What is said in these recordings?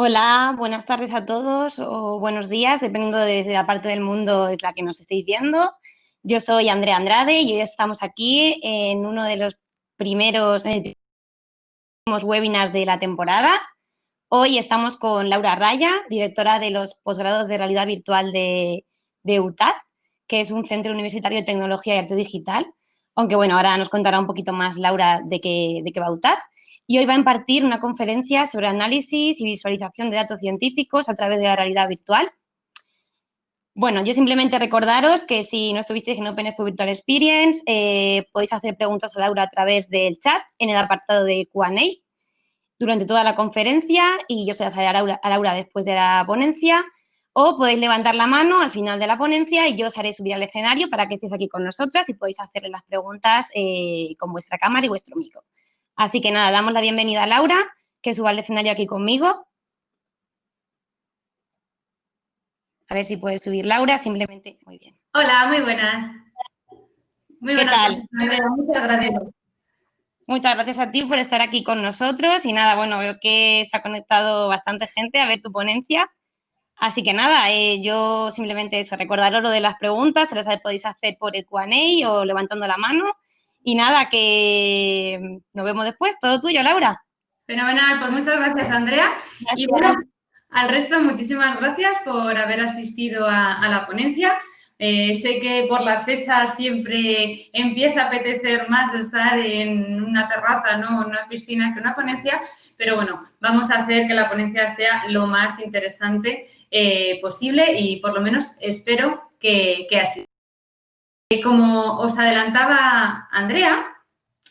Hola, buenas tardes a todos o buenos días, dependiendo de, la parte del mundo de la que nos estéis viendo. Yo soy Andrea Andrade y hoy estamos aquí en uno de los primeros webinars de la temporada. Hoy estamos con Laura Raya, directora de los posgrados de realidad virtual de, de UTAD, que es un centro universitario de tecnología y arte digital. Aunque bueno, ahora nos contará un poquito más Laura de qué, de qué va UTAD y hoy va a impartir una conferencia sobre análisis y visualización de datos científicos a través de la realidad virtual. Bueno, yo simplemente recordaros que si no estuvisteis en Open Expo Virtual Experience, eh, podéis hacer preguntas a Laura a través del chat en el apartado de Q&A durante toda la conferencia y yo se las haré a Laura, a Laura después de la ponencia o podéis levantar la mano al final de la ponencia y yo os haré subir al escenario para que estéis aquí con nosotras y podéis hacerle las preguntas eh, con vuestra cámara y vuestro micro. Así que nada, damos la bienvenida a Laura, que suba al escenario aquí conmigo. A ver si puede subir Laura, simplemente, muy bien. Hola, muy buenas. Muy ¿Qué tal? Muchas gracias. Muchas gracias a ti por estar aquí con nosotros y nada, bueno, veo que se ha conectado bastante gente a ver tu ponencia. Así que nada, eh, yo simplemente eso, recordaros lo de las preguntas, se las podéis hacer por el Q&A o levantando la mano y nada, que nos vemos después. Todo tuyo, Laura. Fenomenal, pues muchas gracias, Andrea. Y bueno, al resto, muchísimas gracias por haber asistido a, la ponencia. Eh, sé que por las fechas siempre empieza a apetecer más estar en una terraza, ¿no? en una piscina que una ponencia, pero bueno, vamos a hacer que la ponencia sea lo más interesante eh, posible y por lo menos espero que, que así. Como os adelantaba Andrea,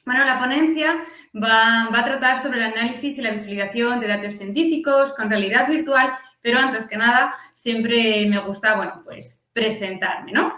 bueno, la ponencia va, a tratar sobre el análisis y la visualización de datos científicos con realidad virtual, pero antes que nada siempre me gusta, bueno, pues presentarme, ¿no?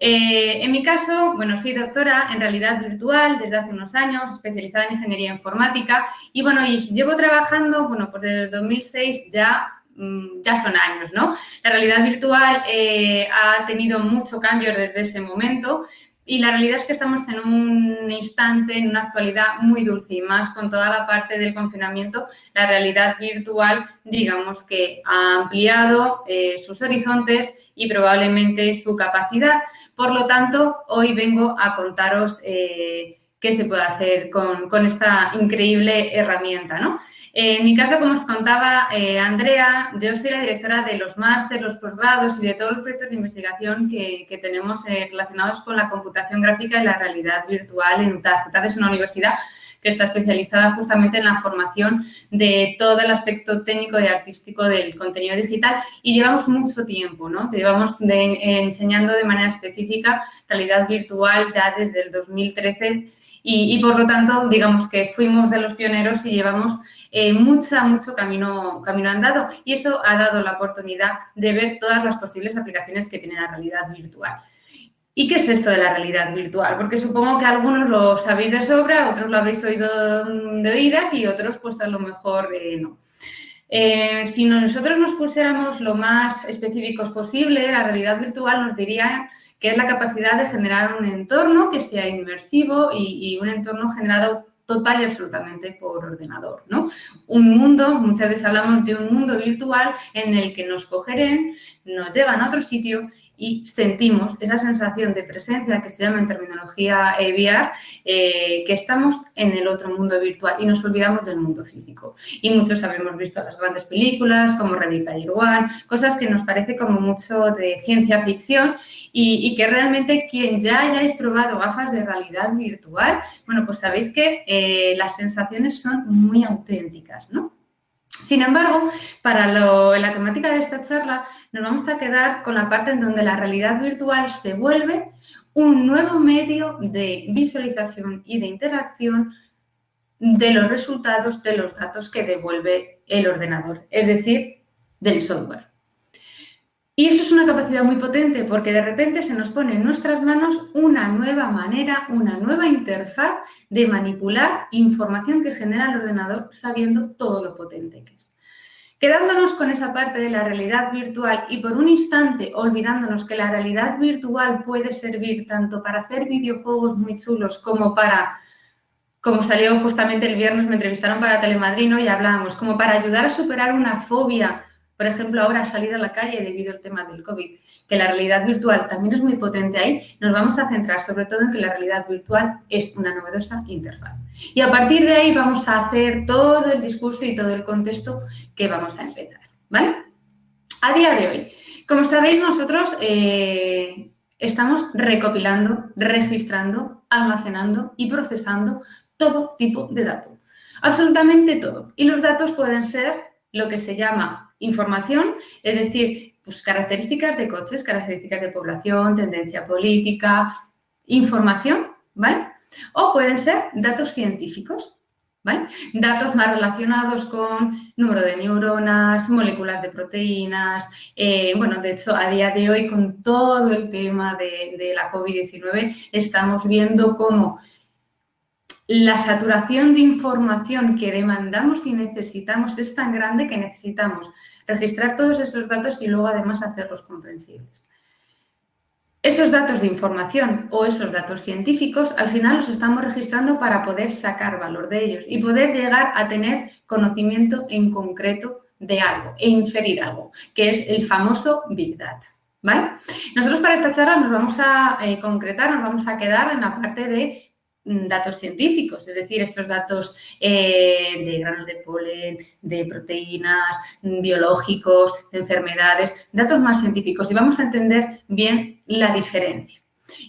Eh, en mi caso, bueno, soy doctora en realidad virtual desde hace unos años, especializada en ingeniería informática y, bueno, llevo trabajando, bueno, pues desde 2006 ya ya son años, ¿no? La realidad virtual eh, ha tenido mucho cambio desde ese momento y la realidad es que estamos en un instante, en una actualidad muy dulce y más con toda la parte del confinamiento, la realidad virtual, digamos que ha ampliado eh, sus horizontes y probablemente su capacidad. Por lo tanto, hoy vengo a contaros eh, qué se puede hacer con, esta increíble herramienta, ¿no? En mi caso, como os contaba eh, Andrea, yo soy la directora de los másteres, los posgrados y de todos los proyectos de investigación que, tenemos eh, relacionados con la computación gráfica y la realidad virtual en UTAD. UTAD es una universidad que está especializada justamente en la formación de todo el aspecto técnico y artístico del contenido digital y llevamos mucho tiempo, ¿no? Llevamos enseñando de manera específica realidad virtual ya desde el 2013 y, por lo tanto, digamos que fuimos de los pioneros y llevamos eh, mucho, mucho camino, camino andado y eso ha dado la oportunidad de ver todas las posibles aplicaciones que tiene la realidad virtual. ¿Y qué es esto de la realidad virtual? Porque supongo que algunos lo sabéis de sobra, otros lo habéis oído de oídas y otros pues a lo mejor eh, no. Si nosotros nos pusiéramos lo más específicos posible, la realidad virtual nos diría que es la capacidad de generar un entorno que sea inmersivo y, un entorno generado total y absolutamente por ordenador, ¿no? Un mundo, muchas veces hablamos de un mundo virtual en el que nos cogerán, nos llevan a otro sitio y sentimos esa sensación de presencia que se llama en terminología VR, eh, que estamos en el otro mundo virtual y nos olvidamos del mundo físico. Y muchos habemos visto las grandes películas como Ready Player One, cosas que nos parece como mucho de ciencia ficción y, que realmente quien ya hayáis probado gafas de realidad virtual, bueno, pues sabéis que eh, las sensaciones son muy auténticas, ¿no? Sin embargo, para la temática de esta charla nos vamos a quedar con la parte en donde la realidad virtual se vuelve un nuevo medio de visualización y de interacción de los resultados de los datos que devuelve el ordenador, es decir, del software. Y eso es una capacidad muy potente porque de repente se nos pone en nuestras manos una nueva manera, una nueva interfaz de manipular información que genera el ordenador sabiendo todo lo potente que es. Quedándonos con esa parte de la realidad virtual y por un instante olvidándonos que la realidad virtual puede servir tanto para hacer videojuegos muy chulos como para como salió justamente el viernes, me entrevistaron para Telemadrino y hablábamos, como para ayudar a superar una fobia, por ejemplo, ahora salir a la calle debido al tema del COVID, que la realidad virtual también es muy potente ahí, nos vamos a centrar sobre todo en que la realidad virtual es una novedosa interfaz. Y a partir de ahí vamos a hacer todo el discurso y todo el contexto que vamos a empezar, ¿vale? A día de hoy, como sabéis, nosotros eh, estamos recopilando, registrando, almacenando y procesando todo tipo de datos. Absolutamente todo. Y los datos pueden ser lo que se llama información, es decir, pues características de coches, características de población, tendencia política, información, ¿vale? O pueden ser datos científicos, ¿vale? Datos más relacionados con número de neuronas, moléculas de proteínas. Eh, bueno, de hecho, a día de hoy, con todo el tema de, de la COVID-19, estamos viendo cómo la saturación de información que demandamos y necesitamos es tan grande que necesitamos registrar todos esos datos y luego además hacerlos comprensibles. Esos datos de información o esos datos científicos al final los estamos registrando para poder sacar valor de ellos y poder llegar a tener conocimiento en concreto de algo e inferir algo, que es el famoso Big Data. ¿Vale? Nosotros para esta charla nos vamos a eh, concretar, nos vamos a quedar en la parte de datos científicos, es decir, estos datos eh, de granos de polen, de proteínas, mm, biológicos, de enfermedades, datos más científicos y vamos a entender bien la diferencia.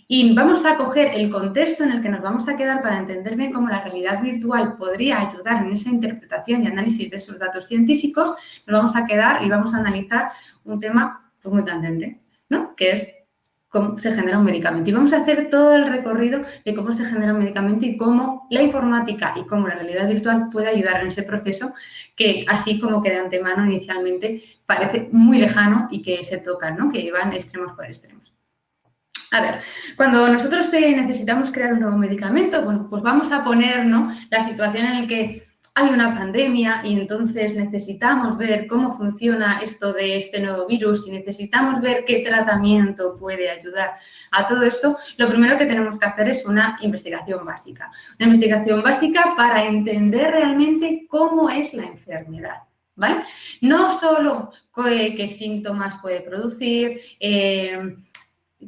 Y vamos a coger el contexto en el que nos vamos a quedar para entender bien cómo la realidad virtual podría ayudar en esa interpretación y análisis de esos datos científicos. Nos vamos a quedar y vamos a analizar un tema pues, muy candente, ¿no? que es cómo se genera un medicamento. Y vamos a hacer todo el recorrido de cómo se genera un medicamento y cómo la informática y cómo la realidad virtual puede ayudar en ese proceso que así como que de antemano inicialmente parece muy lejano y que se tocan, ¿no? que van extremos por extremos. A ver, cuando nosotros necesitamos crear un nuevo medicamento, bueno, pues vamos a poner la situación en la que hay una pandemia y entonces necesitamos ver cómo funciona esto de este nuevo virus y necesitamos ver qué tratamiento puede ayudar a todo esto, lo primero que tenemos que hacer es una investigación básica. Una investigación básica para entender realmente cómo es la enfermedad. ¿Vale? No solo qué, síntomas puede producir, eh,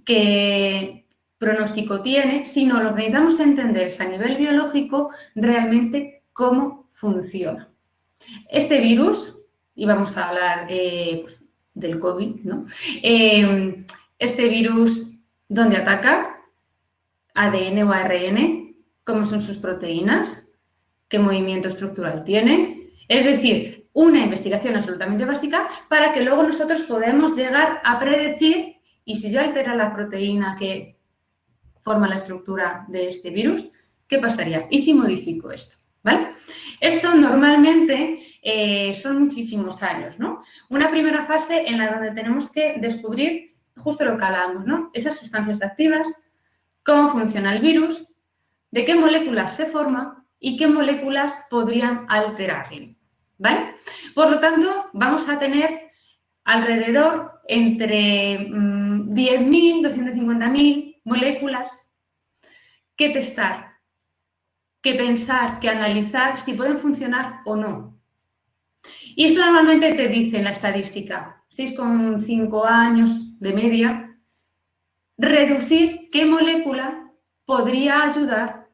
qué pronóstico tiene, sino lo que necesitamos entender es a nivel biológico realmente cómo funciona. Este virus, y vamos a hablar eh, pues, del COVID, ¿no? Eh, este virus, ¿dónde ataca? ADN o ARN, cómo son sus proteínas, qué movimiento estructural tiene. Es decir, una investigación absolutamente básica para que luego nosotros podamos llegar a predecir y si yo altera la proteína que forma la estructura de este virus, ¿qué pasaría? ¿Y si modifico esto? ¿Vale? Esto normalmente eh, son muchísimos años, ¿no? Una primera fase en la donde tenemos que descubrir justo lo que hablábamos, ¿no? Esas sustancias activas, cómo funciona el virus, de qué moléculas se forma y qué moléculas podrían alterarlo, ¿vale? Por lo tanto, vamos a tener alrededor entre 10.000, mm, 250.000 moléculas que testar que pensar, que analizar si pueden funcionar o no. Y eso normalmente te dice en la estadística, 6,5 años de media, reducir qué molécula podría ayudar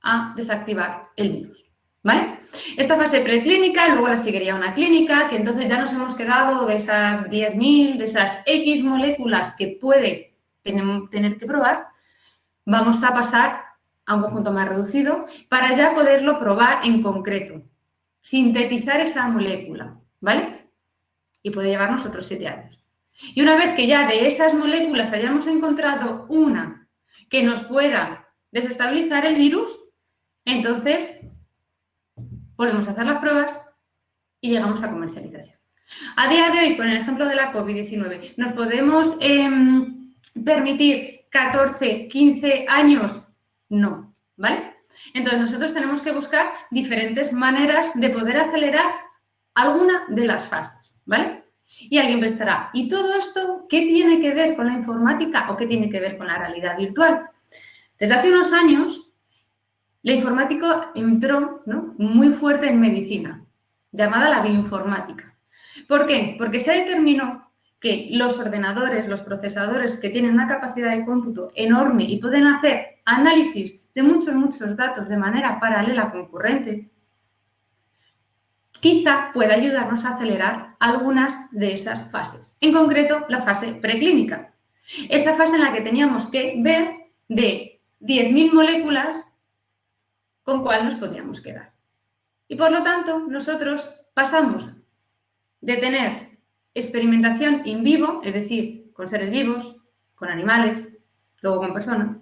a desactivar el virus. ¿Vale? Esta fase preclínica, luego la seguiría una clínica, que entonces ya nos hemos quedado de esas 10.000, de esas X moléculas que puede tener que probar, vamos a pasar a un conjunto más reducido para ya poderlo probar en concreto, sintetizar esa molécula, ¿vale? Y puede llevarnos otros siete años. Y una vez que ya de esas moléculas hayamos encontrado una que nos pueda desestabilizar el virus, entonces volvemos a hacer las pruebas y llegamos a comercialización. A día de hoy, con el ejemplo de la COVID-19, ¿nos podemos em, permitir 14, 15 años no, ¿vale? Entonces, nosotros tenemos que buscar diferentes maneras de poder acelerar alguna de las fases, ¿vale? Y alguien prestará, ¿y todo esto qué tiene que ver con la informática o qué tiene que ver con la realidad virtual? Desde hace unos años, la informática entró muy fuerte en medicina, llamada la bioinformática. ¿Por qué? Porque se determinó que los ordenadores, los procesadores que tienen una capacidad de cómputo enorme y pueden hacer análisis de muchos, muchos datos de manera paralela concurrente, quizá pueda ayudarnos a acelerar algunas de esas fases. En concreto, la fase preclínica. Esa fase en la que teníamos que ver de 10.000 moléculas con cuál nos podríamos quedar. Y por lo tanto, nosotros pasamos de tener experimentación in vivo, es decir, con seres vivos, con animales, luego con personas,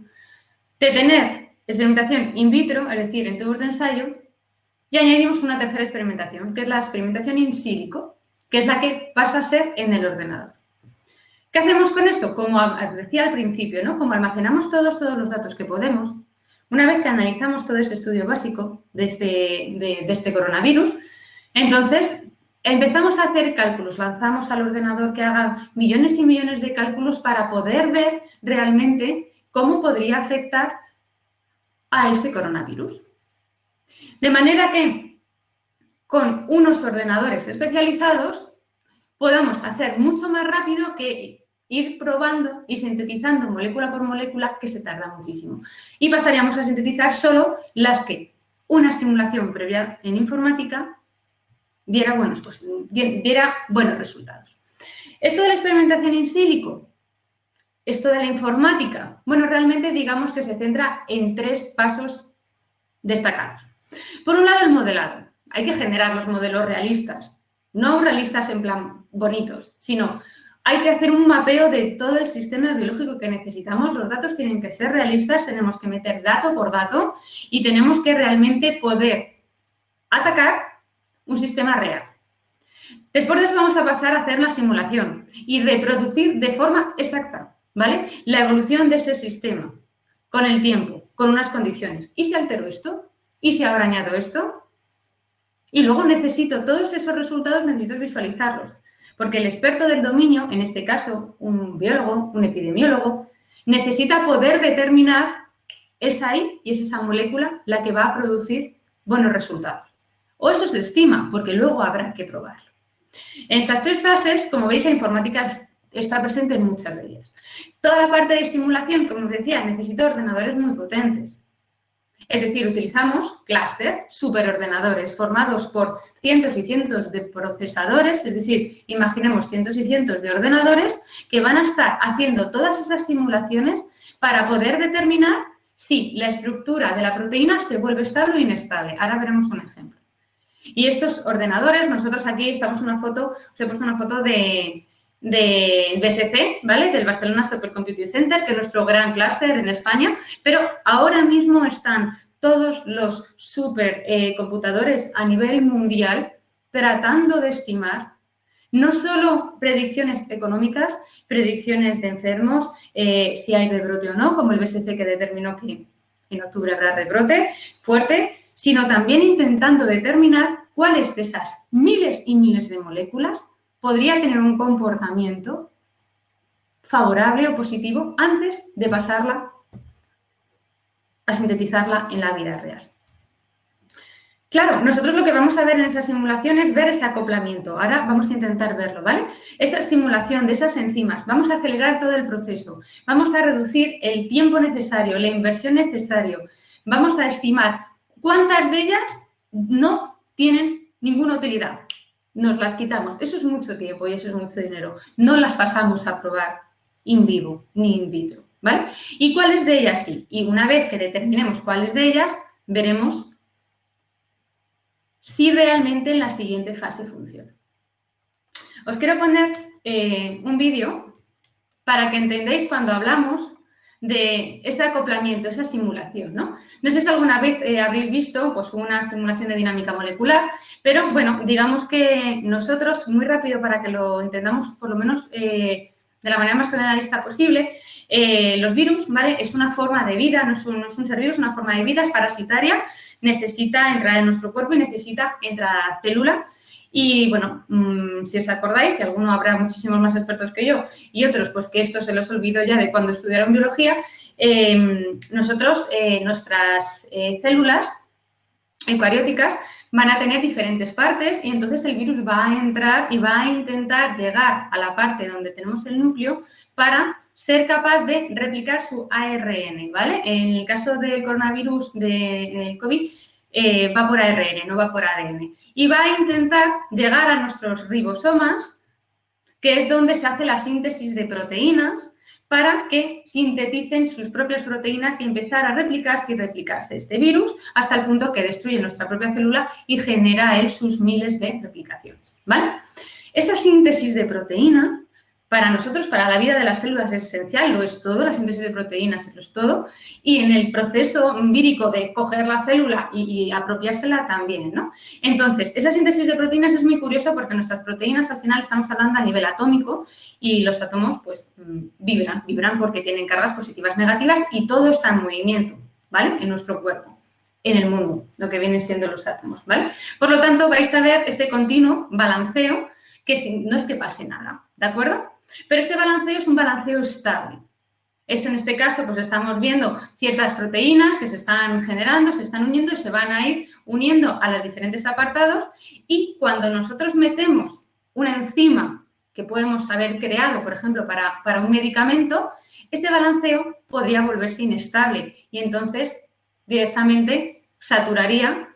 de tener experimentación in vitro, es decir, en tubos de ensayo, y añadimos una tercera experimentación, que es la experimentación in silico, que es la que pasa a ser en el ordenador. ¿Qué hacemos con eso? Como decía al principio, ¿no? Como almacenamos todos, todos los datos que podemos, una vez que analizamos todo ese estudio básico de este, de, este coronavirus, entonces empezamos a hacer cálculos, lanzamos al ordenador que haga millones y millones de cálculos para poder ver realmente cómo podría afectar a este coronavirus. De manera que con unos ordenadores especializados podamos hacer mucho más rápido que ir probando y sintetizando molécula por molécula que se tarda muchísimo. Y pasaríamos a sintetizar solo las que una simulación previa en informática diera buenos, pues, diera buenos resultados. Esto de la experimentación in sílico, esto de la informática, bueno, realmente digamos que se centra en tres pasos destacados. Por un lado, el modelado. Hay que generar los modelos realistas, no realistas en plan bonitos, sino hay que hacer un mapeo de todo el sistema biológico que necesitamos. Los datos tienen que ser realistas, tenemos que meter dato por dato y tenemos que realmente poder atacar un sistema real. Después de eso vamos a pasar a hacer la simulación y reproducir de forma exacta, ¿vale? La evolución de ese sistema con el tiempo, con unas condiciones. ¿Y si altero esto? ¿Y si ahora añado esto? Y luego necesito todos esos resultados, necesito visualizarlos. Porque el experto del dominio, en este caso un biólogo, un epidemiólogo, necesita poder determinar es ahí y es esa molécula la que va a producir buenos resultados. O eso se estima, porque luego habrá que probarlo. En estas tres fases, como veis, la informática está presente en muchas de ellas. Toda la parte de simulación, como os decía, necesita ordenadores muy potentes. Es decir, utilizamos clúster, superordenadores formados por cientos y cientos de procesadores, es decir, imaginemos cientos y cientos de ordenadores que van a estar haciendo todas esas simulaciones para poder determinar si la estructura de la proteína se vuelve estable o inestable. Ahora veremos un ejemplo. Y estos ordenadores, nosotros aquí estamos una foto, os he puesto una foto de, de BSC, ¿vale? Del Barcelona Supercomputing Center, que es nuestro gran clúster en España, pero ahora mismo están todos los supercomputadores a nivel mundial tratando de estimar no solo predicciones económicas, predicciones de enfermos, eh, si hay rebrote o no, como el BSC que determinó que en octubre habrá rebrote fuerte, sino también intentando determinar cuáles de esas miles y miles de moléculas podría tener un comportamiento favorable o positivo antes de pasarla a sintetizarla en la vida real. Claro, nosotros lo que vamos a ver en esa simulación es ver ese acoplamiento. Ahora vamos a intentar verlo, ¿vale? Esa simulación de esas enzimas, vamos a acelerar todo el proceso, vamos a reducir el tiempo necesario, la inversión necesaria, vamos a estimar cuántas de ellas no tienen ninguna utilidad nos las quitamos. Eso es mucho tiempo y eso es mucho dinero. No las pasamos a probar in vivo ni in vitro, ¿vale? ¿Y cuáles de ellas sí? Y una vez que determinemos cuáles de ellas, veremos si realmente en la siguiente fase funciona. Os quiero poner eh, un vídeo para que entendáis cuando hablamos de ese acoplamiento, esa simulación, ¿no? No sé si alguna vez eh, habréis visto pues, una simulación de dinámica molecular, pero bueno, digamos que nosotros, muy rápido para que lo entendamos por lo menos eh, de la manera más generalista posible, eh, los virus, ¿vale? Es una forma de vida, no es, un, no es un ser vivo, es una forma de vida, es parasitaria, necesita entrar en nuestro cuerpo y necesita entrar a la célula y bueno, mm, si os acordáis, si alguno habrá muchísimos más expertos que yo y otros, pues que esto se los olvido ya de cuando estudiaron biología, em, nosotros, eh, nuestras eh, células eucarióticas van a tener diferentes partes y entonces el virus va a entrar y va a intentar llegar a la parte donde tenemos el núcleo para ser capaz de replicar su ARN, ¿vale? En el caso del coronavirus de, COVID, eh, va por ARN, no va por ADN. Y va a intentar llegar a nuestros ribosomas, que es donde se hace la síntesis de proteínas, para que sinteticen sus propias proteínas y empezar a replicarse y replicarse este virus hasta el punto que destruye nuestra propia célula y genera él sus miles de replicaciones, ¿vale? Esa síntesis de proteína para nosotros, para la vida de las células es esencial, lo es todo, la síntesis de proteínas lo es todo, y en el proceso vírico de coger la célula y, apropiársela también, ¿no? Entonces, esa síntesis de proteínas es muy curiosa porque nuestras proteínas al final estamos hablando a nivel atómico y los átomos pues mm, vibran, vibran porque tienen cargas positivas, negativas y todo está en movimiento, ¿vale? En nuestro cuerpo en el mundo, lo que vienen siendo los átomos, ¿vale? Por lo tanto, vais a ver ese continuo balanceo que no es que pase nada, ¿de acuerdo? Pero ese balanceo es un balanceo estable. Es en este caso, pues estamos viendo ciertas proteínas que se están generando, se están uniendo y se van a ir uniendo a los diferentes apartados y cuando nosotros metemos una enzima que podemos haber creado, por ejemplo, para, para un medicamento, ese balanceo podría volverse inestable y entonces directamente saturaría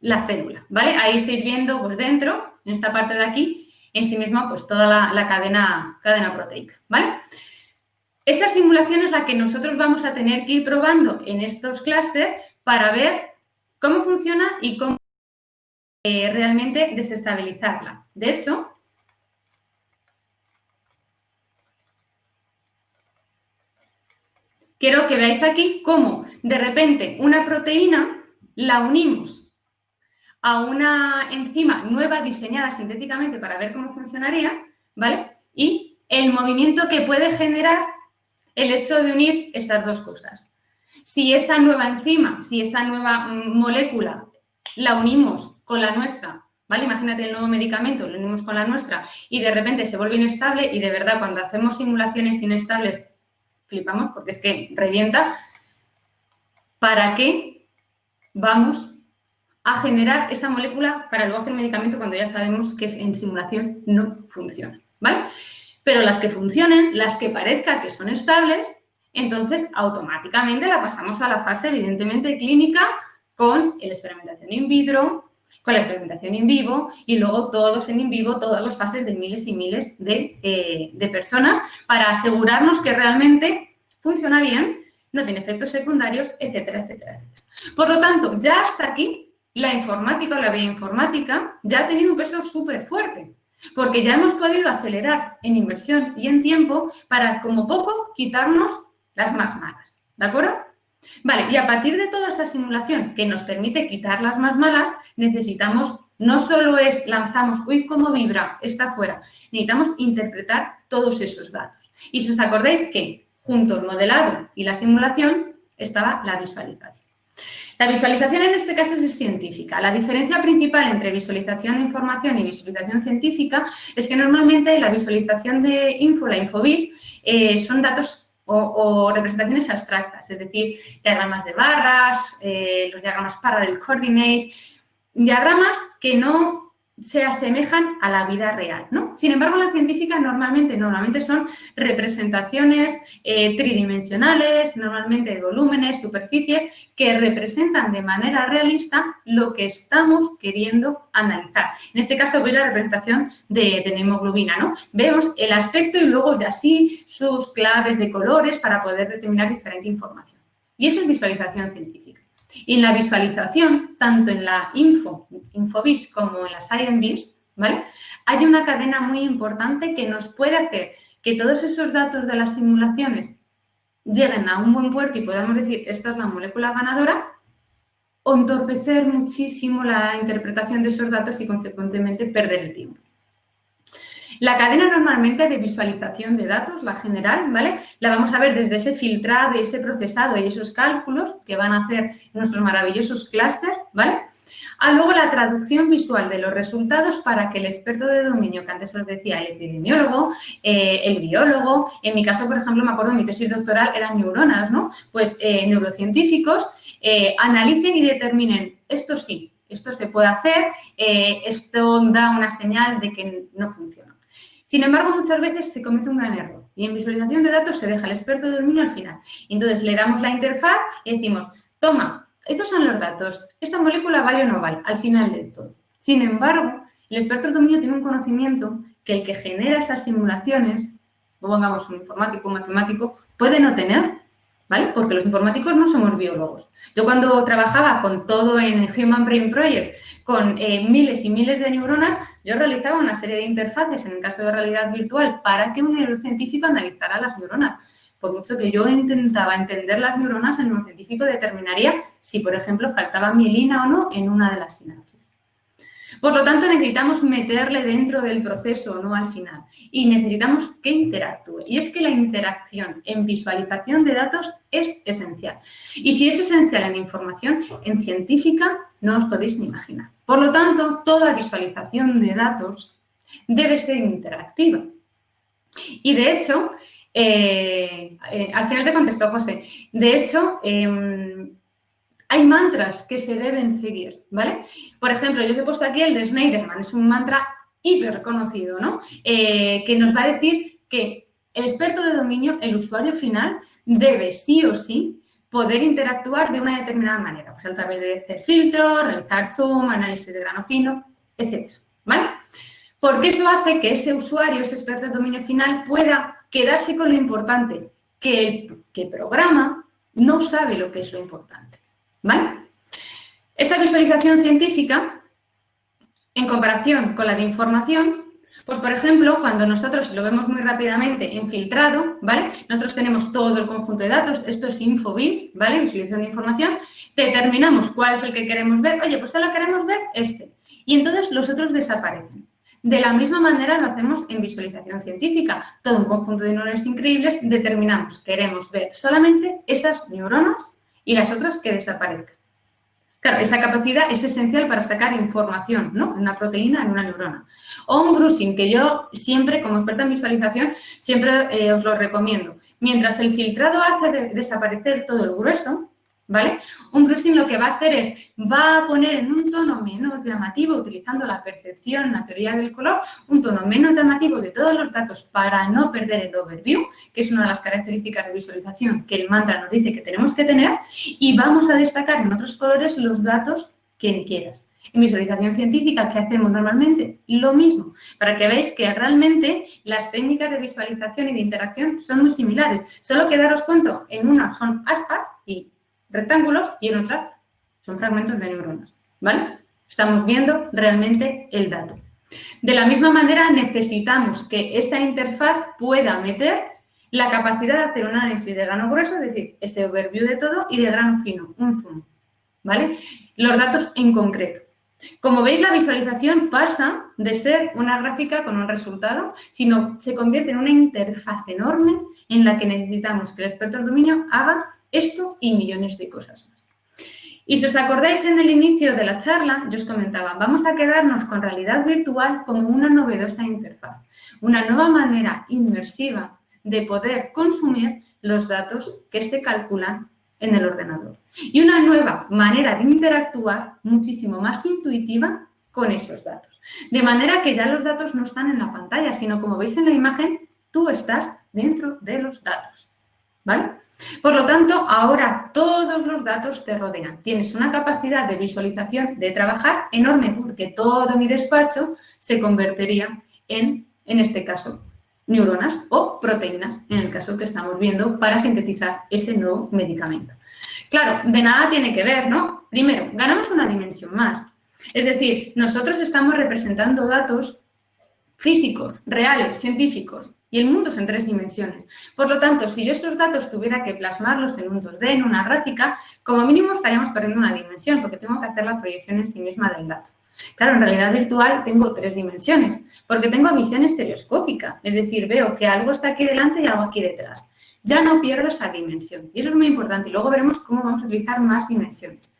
la célula, ¿vale? Ahí estáis viendo, pues dentro, en esta parte de aquí, en sí misma pues toda la, cadena, cadena proteica, ¿vale? Esa simulación es la que nosotros vamos a tener que ir probando en estos clústeres para ver cómo funciona y cómo eh, realmente desestabilizarla. De hecho, quiero que veáis aquí cómo de repente una proteína la unimos a una enzima nueva diseñada sintéticamente para ver cómo funcionaría, ¿vale? Y el movimiento que puede generar el hecho de unir esas dos cosas. Si esa nueva enzima, si esa nueva mm, molécula la unimos con la nuestra, ¿vale? Imagínate el nuevo medicamento, lo unimos con la nuestra y de repente se vuelve inestable y de verdad cuando hacemos simulaciones inestables flipamos porque es que revienta. ¿Para qué vamos a generar esa molécula para luego hacer medicamento cuando ya sabemos que en simulación no funciona, ¿vale? Pero las que funcionen, las que parezca que son estables, entonces automáticamente la pasamos a la fase evidentemente clínica con la experimentación in vitro, con la experimentación in vivo y luego todos en in vivo, todas las fases de miles y miles de, eh, de personas para asegurarnos que realmente funciona bien, no tiene efectos secundarios, etcétera, etcétera, etcétera. Por lo tanto, ya hasta aquí la informática o la bioinformática ya ha tenido un peso súper fuerte, porque ya hemos podido acelerar en inversión y en tiempo para, como poco, quitarnos las más malas, ¿de acuerdo? Vale, y a partir de toda esa simulación que nos permite quitar las más malas, necesitamos, no solo es lanzamos, uy, cómo vibra, está fuera, necesitamos interpretar todos esos datos. Y si os acordáis que junto al modelado y la simulación estaba la visualización. La visualización en este caso es científica. La diferencia principal entre visualización de información y visualización científica es que normalmente la visualización de info, la infovis, eh, son datos o, representaciones abstractas, es decir, diagramas de barras, eh, los diagramas parallel coordinate, diagramas que no se asemejan a la vida real, ¿no? Sin embargo, las científicas normalmente, normalmente son representaciones eh, tridimensionales, normalmente de volúmenes, superficies, que representan de manera realista lo que estamos queriendo analizar. En este caso, a la representación de, de la hemoglobina, ¿no? Vemos el aspecto y luego ya sí sus claves de colores para poder determinar diferente información. Y eso es visualización científica. Y en la visualización, tanto en la info, Infovis como en la ScienceBiz, ¿vale? Hay una cadena muy importante que nos puede hacer que todos esos datos de las simulaciones lleguen a un buen puerto y podamos decir, esta es la molécula ganadora, o entorpecer muchísimo la interpretación de esos datos y, consecuentemente, perder el tiempo. La cadena normalmente de visualización de datos, la general, ¿vale? La vamos a ver desde ese filtrado y ese procesado y esos cálculos que van a hacer nuestros maravillosos clústeres, ¿vale? a luego la traducción visual de los resultados para que el experto de dominio, que antes os decía, el epidemiólogo, eh, el biólogo, en mi caso, por ejemplo, me acuerdo, mi tesis doctoral eran neuronas, ¿no? Pues eh, neurocientíficos eh, analicen y determinen, esto sí, esto se puede hacer, esto da una señal de que no funciona. Sin embargo, muchas veces se comete un gran error y en visualización de datos se deja el experto de dominio al final. Entonces, le damos la interfaz y decimos, toma, estos son los datos, esta molécula vale o no vale, al final de todo. Sin embargo, el experto del dominio tiene un conocimiento que el que genera esas simulaciones, pongamos un informático, un matemático, puede no tener, ¿vale? Porque los informáticos no somos biólogos. Yo cuando trabajaba con todo en Human Brain Project, con eh, miles y miles de neuronas, yo realizaba una serie de interfaces, en el caso de realidad virtual, para que un neurocientífico analizara las neuronas. Por mucho que yo intentaba entender las neuronas, el neurocientífico determinaría si, por ejemplo, faltaba mielina o no en una de las sinapsis. Por lo tanto, necesitamos meterle dentro del proceso, no al final. Y necesitamos que interactúe. Y es que la interacción en visualización de datos es esencial. Y si es esencial en información, en científica no os podéis ni imaginar. Por lo tanto, toda visualización de datos debe ser interactiva. Y de hecho, eh, eh, al final te contestó José, de hecho, em, hay mantras que se deben seguir, ¿vale? Por ejemplo, yo os he puesto aquí el de Schneiderman, es un mantra hiper conocido, ¿no? Eh, que nos va a decir que el experto de dominio, el usuario final, debe sí o sí poder interactuar de una determinada manera, pues a través de hacer filtros, realizar zoom, análisis de grano fino, etc. ¿vale? Porque eso hace que ese usuario, ese experto de dominio final, pueda quedarse con lo importante, que el que programa no sabe lo que es lo importante. ¿Vale? Esta visualización científica, en comparación con la de información, pues por ejemplo, cuando nosotros lo vemos muy rápidamente infiltrado, ¿vale? Nosotros tenemos todo el conjunto de datos, esto es Infovis, ¿vale? Visualización de información, determinamos cuál es el que queremos ver, oye, pues solo queremos ver este. Y entonces los otros desaparecen. De la misma manera lo hacemos en visualización científica. Todo un conjunto de neuronas increíbles, determinamos, queremos ver solamente esas neuronas y las otras que desaparezcan. Claro, esa capacidad es esencial para sacar información, ¿no? En una proteína, en una neurona. O un brushing, que yo siempre, como experta en visualización, siempre eh, os lo recomiendo. Mientras el filtrado hace desaparecer todo el grueso, ¿vale? Un brushing lo que va a hacer es, va a poner en un tono menos llamativo, utilizando la percepción, la teoría del color, un tono menos llamativo de todos los datos para no perder el overview, que es una de las características de visualización que el mantra nos dice que tenemos que tener, y vamos a destacar en otros colores los datos que quieras. En visualización científica, ¿qué hacemos normalmente? Lo mismo, para que veáis que realmente las técnicas de visualización y de interacción son muy similares. Solo que daros cuenta, en una son aspas y rectángulos y en otra son fragmentos de neuronas, ¿vale? Estamos viendo realmente el dato. De la misma manera, necesitamos que esa interfaz pueda meter la capacidad de hacer un análisis de grano grueso, es decir, ese overview de todo, y de grano fino, un zoom, ¿vale? Los datos en concreto. Como veis, la visualización pasa de ser una gráfica con un resultado, sino se convierte en una interfaz enorme en la que necesitamos que el experto del dominio haga esto y millones de cosas más. Y si os acordáis en el inicio de la charla, yo os comentaba, vamos a quedarnos con realidad virtual como una novedosa interfaz, una nueva manera inmersiva de poder consumir los datos que se calculan en el ordenador. Y una nueva manera de interactuar muchísimo más intuitiva con esos datos. De manera que ya los datos no están en la pantalla, sino como veis en la imagen, tú estás dentro de los datos. ¿Vale? Por lo tanto, ahora todos los datos te rodean. Tienes una capacidad de visualización, de trabajar enorme, porque todo mi despacho se convertiría en, en este caso, neuronas o proteínas, en el caso que estamos viendo, para sintetizar ese nuevo medicamento. Claro, de nada tiene que ver, ¿no? Primero, ganamos una dimensión más. Es decir, nosotros estamos representando datos físicos, reales, científicos, y el mundo es en tres dimensiones. Por lo tanto, si yo esos datos tuviera que plasmarlos en un 2D, en una gráfica, como mínimo estaríamos perdiendo una dimensión, porque tengo que hacer la proyección en sí misma del dato. Claro, en realidad virtual tengo tres dimensiones, porque tengo visión estereoscópica, es decir, veo que algo está aquí delante y algo aquí detrás. Ya no pierdo esa dimensión, y eso es muy importante, y luego veremos cómo vamos a utilizar más dimensiones.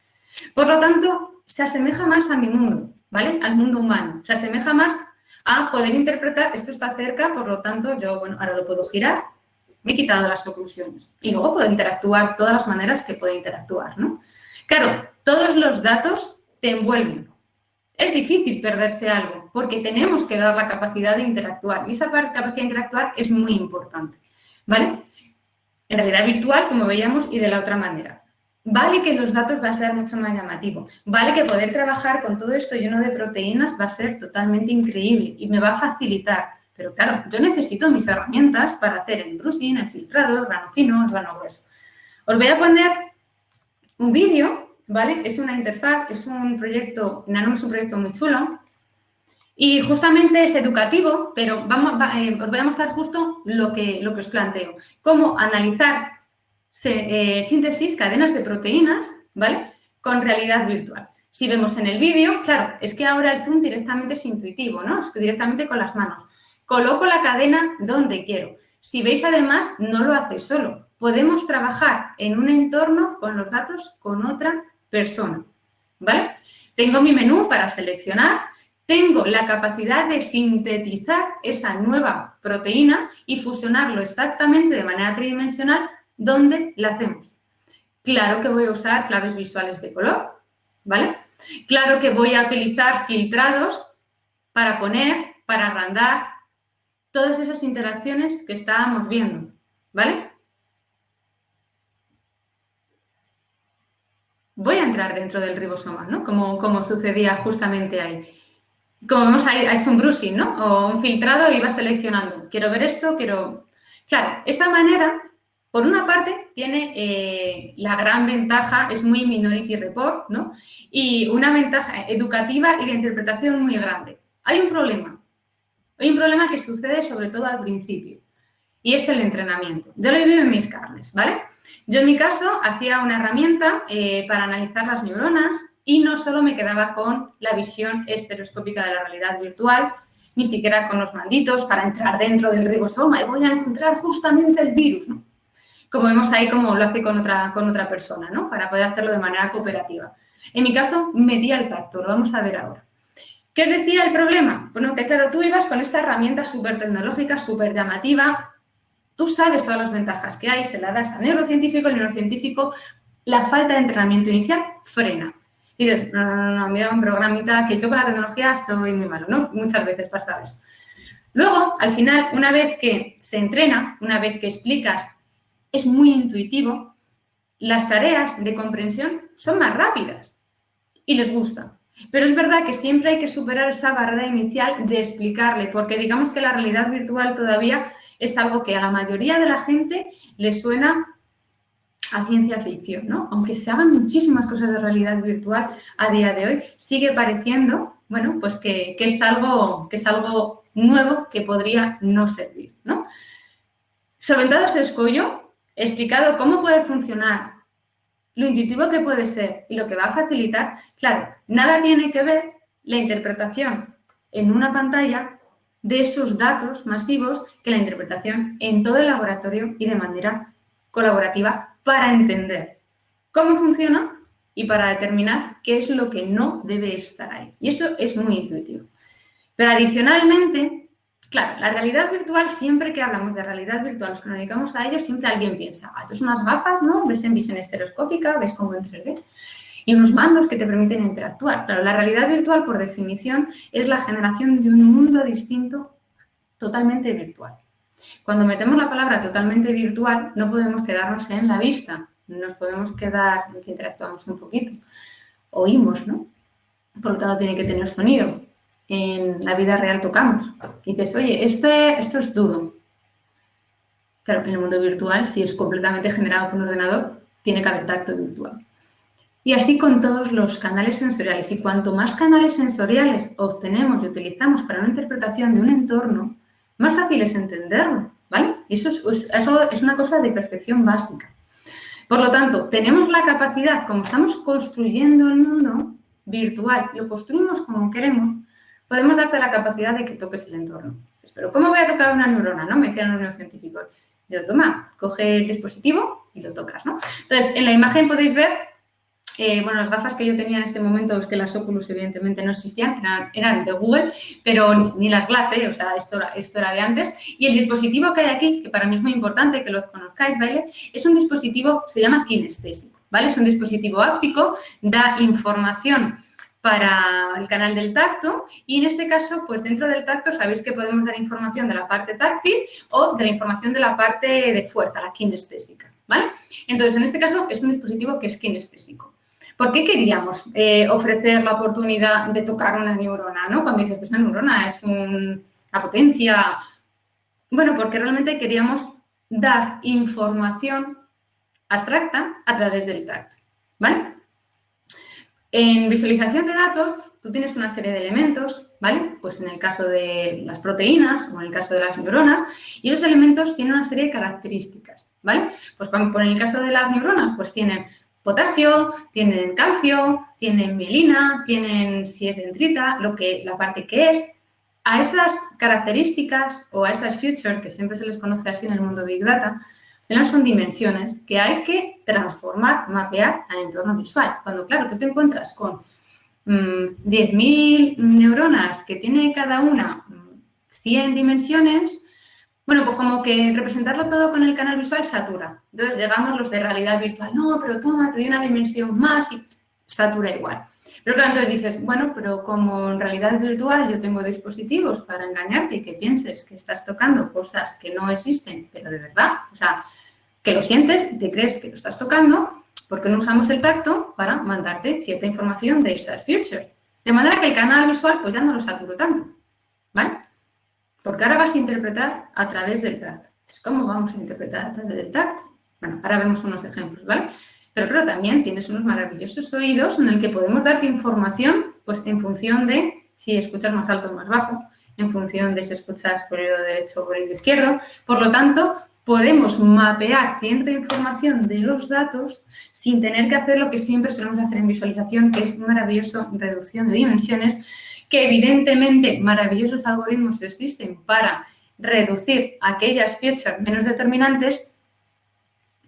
Por lo tanto, se asemeja más a mi mundo, ¿vale? Al mundo humano. Se asemeja más a poder interpretar, esto está cerca, por lo tanto, yo, bueno, ahora lo puedo girar, me he quitado las oclusiones. Y luego puedo interactuar todas las maneras que puede interactuar, ¿no? Claro, todos los datos te envuelven. Es difícil perderse algo, porque tenemos que dar la capacidad de interactuar. Y esa capacidad de interactuar es muy importante, ¿vale? En realidad virtual, como veíamos, y de la otra manera. Vale que los datos va a ser mucho más llamativo. Vale que poder trabajar con todo esto lleno de proteínas va a ser totalmente increíble y me va a facilitar. Pero claro, yo necesito mis herramientas para hacer el brushing, el filtrado, el grano fino, el grano grueso. Os voy a poner un vídeo, ¿vale? Es una interfaz, es un proyecto, Nano es un proyecto muy chulo, y justamente es educativo, pero vamos, eh, os voy a mostrar justo lo que, lo que os planteo. Cómo analizar eh, síntesis, cadenas de proteínas, ¿vale? Con realidad virtual. Si vemos en el vídeo, claro, es que ahora el zoom directamente es intuitivo, ¿no? Es directamente con las manos. Coloco la cadena donde quiero. Si veis además, no lo hace solo. Podemos trabajar en un entorno con los datos con otra persona, ¿vale? Tengo mi menú para seleccionar tengo la capacidad de sintetizar esa nueva proteína y fusionarlo exactamente de manera tridimensional donde la hacemos. Claro que voy a usar claves visuales de color, ¿vale? Claro que voy a utilizar filtrados para poner, para agrandar todas esas interacciones que estábamos viendo, ¿vale? Voy a entrar dentro del ribosoma, ¿no? Como, como sucedía justamente ahí como vemos, ha hecho un brushing, ¿no? O un filtrado y va seleccionando. Quiero ver esto, quiero... Claro, esa manera, por una parte, tiene eh, la gran ventaja, es muy Minority Report, ¿no? Y una ventaja educativa y de interpretación muy grande. Hay un problema. Hay un problema que sucede sobre todo al principio y es el entrenamiento. Yo lo he vivido en mis carnes, ¿vale? Yo en mi caso hacía una herramienta eh, para analizar las neuronas y no solo me quedaba con la visión estereoscópica de la realidad virtual, ni siquiera con los manditos para entrar dentro del ribosoma y voy a encontrar justamente el virus, ¿no? Como vemos ahí como lo hace con otra, con otra persona, ¿no? Para poder hacerlo de manera cooperativa. En mi caso, medía el tacto, lo vamos a ver ahora. ¿Qué decía el problema? Bueno, que claro, tú ibas con esta herramienta súper tecnológica, súper llamativa, tú sabes todas las ventajas que hay, se la das al neurocientífico, el neurocientífico, la falta de entrenamiento inicial frena. Y dices, no, no, no, mira un programita que yo con la tecnología soy muy malo, ¿no? Muchas veces pasa eso. Luego, al final, una vez que se entrena, una vez que explicas, es muy intuitivo, las tareas de comprensión son más rápidas y les gusta. Pero es verdad que siempre hay que superar esa barrera inicial de explicarle, porque digamos que la realidad virtual todavía es algo que a la mayoría de la gente le suena a ciencia ficción, ¿no? Aunque se hagan muchísimas cosas de realidad virtual a día de hoy, sigue pareciendo, bueno, pues que, es, algo, que es algo nuevo que podría no servir, ¿no? Solventado ese escollo, explicado cómo puede funcionar, lo intuitivo que puede ser y lo que va a facilitar, claro, nada tiene que ver la interpretación en una pantalla de esos datos masivos que la interpretación en todo el laboratorio y de manera colaborativa para entender cómo funciona y para determinar qué es lo que no debe estar ahí. Y eso es muy intuitivo. Pero adicionalmente, claro, la realidad virtual, siempre que hablamos de realidad virtual, nos dedicamos a ello, siempre alguien piensa, ah, esto son unas gafas, ¿no? Ves en visión estereoscópica, ves cómo en 3D. Y unos mandos que te permiten interactuar. Claro, la realidad virtual, por definición, es la generación de un mundo distinto totalmente virtual. Cuando metemos la palabra totalmente virtual, no podemos quedarnos en la vista, nos podemos quedar en que interactuamos un poquito. Oímos, ¿no? Por lo tanto, tiene que tener sonido. En la vida real tocamos. Y dices, oye, este, esto es duro. Claro, en el mundo virtual, si es completamente generado por un ordenador, tiene que haber tacto virtual. Y así con todos los canales sensoriales. Y cuanto más canales sensoriales obtenemos y utilizamos para una interpretación de un entorno, más fácil es entenderlo, ¿vale? Eso es, eso es una cosa de perfección básica. Por lo tanto, tenemos la capacidad, como estamos construyendo el mundo virtual, lo construimos como queremos, podemos darte la capacidad de que toques el entorno. Pero ¿cómo voy a tocar una neurona? ¿no? Me decían los neurocientíficos. Yo, toma, coge el dispositivo y lo tocas, ¿no? Entonces, en la imagen podéis ver Eh, bueno, las gafas que yo tenía en ese momento, es que las Oculus evidentemente no existían, eran, de Google, pero ni, las Glass, ¿eh? o sea, esto era, esto era de antes. Y el dispositivo que hay aquí, que para mí es muy importante que lo conozcáis, ¿vale? Es un dispositivo, se llama kinestésico, ¿vale? Es un dispositivo áptico, da información para el canal del tacto y en este caso, pues dentro del tacto sabéis que podemos dar información de la parte táctil o de la información de la parte de fuerza, la kinestésica, ¿vale? Entonces, en este caso es un dispositivo que es kinestésico. ¿Por qué queríamos eh, ofrecer la oportunidad de tocar una neurona, no? Cuando dices, pues una neurona es una potencia... Bueno, porque realmente queríamos dar información abstracta a través del tacto, ¿vale? En visualización de datos, tú tienes una serie de elementos, ¿vale? Pues en el caso de las proteínas o en el caso de las neuronas, y esos elementos tienen una serie de características, ¿vale? Pues por el caso de las neuronas, pues tienen potasio, tienen calcio, tienen mielina, tienen, si es dendrita, lo que, la parte que es. A esas características o a esas features, que siempre se les conoce así en el mundo Big Data, son dimensiones que hay que transformar, mapear al entorno visual. Cuando, claro, tú te encuentras con 10.000 mm, neuronas que tiene cada una 100 mm, dimensiones, bueno, pues como que representarlo todo con el canal visual satura. Entonces llegamos los de realidad virtual, no, pero toma, te doy una dimensión más y satura igual. Pero claro, entonces dices, bueno, pero como en realidad virtual yo tengo dispositivos para engañarte y que pienses que estás tocando cosas que no existen, pero de verdad, o sea, que lo sientes, te crees que lo estás tocando, porque no usamos el tacto para mandarte cierta información de estas future. De manera que el canal visual pues ya no lo saturo tanto, ¿vale? Porque ahora vas a interpretar a través del tacto. ¿Cómo vamos a interpretar a través del tacto? Bueno, ahora vemos unos ejemplos, ¿vale? Pero claro, también tienes unos maravillosos oídos en el que podemos darte información pues en función de si escuchas más alto o más bajo, en función de si escuchas por el oído derecho o por el izquierdo. Por lo tanto, podemos mapear cierta información de los datos sin tener que hacer lo que siempre solemos hacer en visualización, que es maravilloso reducción de dimensiones, que evidentemente maravillosos algoritmos existen para reducir aquellas features menos determinantes,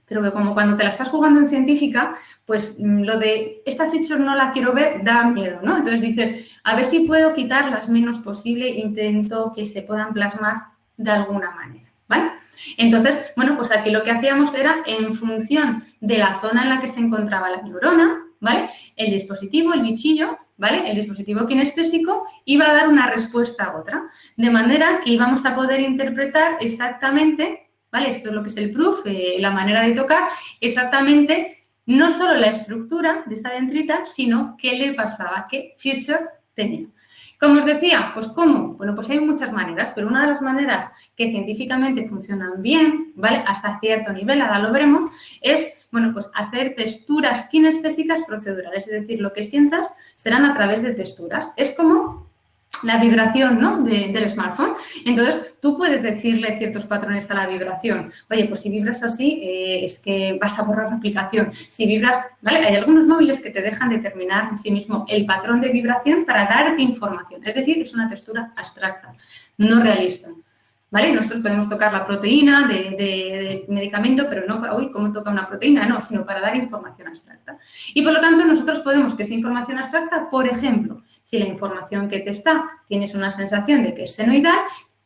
pero que como cuando te la estás jugando en científica, pues mm, lo de esta feature no la quiero ver da miedo, ¿no? Entonces dices, a ver si puedo quitar las menos posible, intento que se puedan plasmar de alguna manera, ¿vale? Entonces, bueno, pues aquí lo que hacíamos era en función de la zona en la que se encontraba la neurona, ¿vale? El dispositivo, el bichillo, ¿vale? El dispositivo kinestésico iba a dar una respuesta a otra, de manera que íbamos a poder interpretar exactamente, ¿vale? Esto es lo que es el proof, eh, la manera de tocar, exactamente no solo la estructura de esta dendrita, sino qué le pasaba, qué feature tenía. Como os decía, pues ¿cómo? Bueno, pues hay muchas maneras, pero una de las maneras que científicamente funcionan bien, ¿vale? Hasta cierto nivel, ahora lo veremos, es, bueno, pues hacer texturas kinestésicas procedurales, es decir, lo que sientas serán a través de texturas. Es como la vibración ¿no? del smartphone. Entonces, tú puedes decirle ciertos patrones a la vibración. Oye, pues si vibras así, eh, es que vas a borrar la aplicación. Si vibras, ¿vale? Hay algunos móviles que te dejan determinar en sí mismo el patrón de vibración para darte información. Es decir, es una textura abstracta, no realista. ¿Vale? Nosotros podemos tocar la proteína de, medicamento, pero no para, hoy ¿cómo toca una proteína? No, sino para dar información abstracta. Y por lo tanto, nosotros podemos que esa información abstracta, por ejemplo, si la información que te está tienes una sensación de que es senoidal,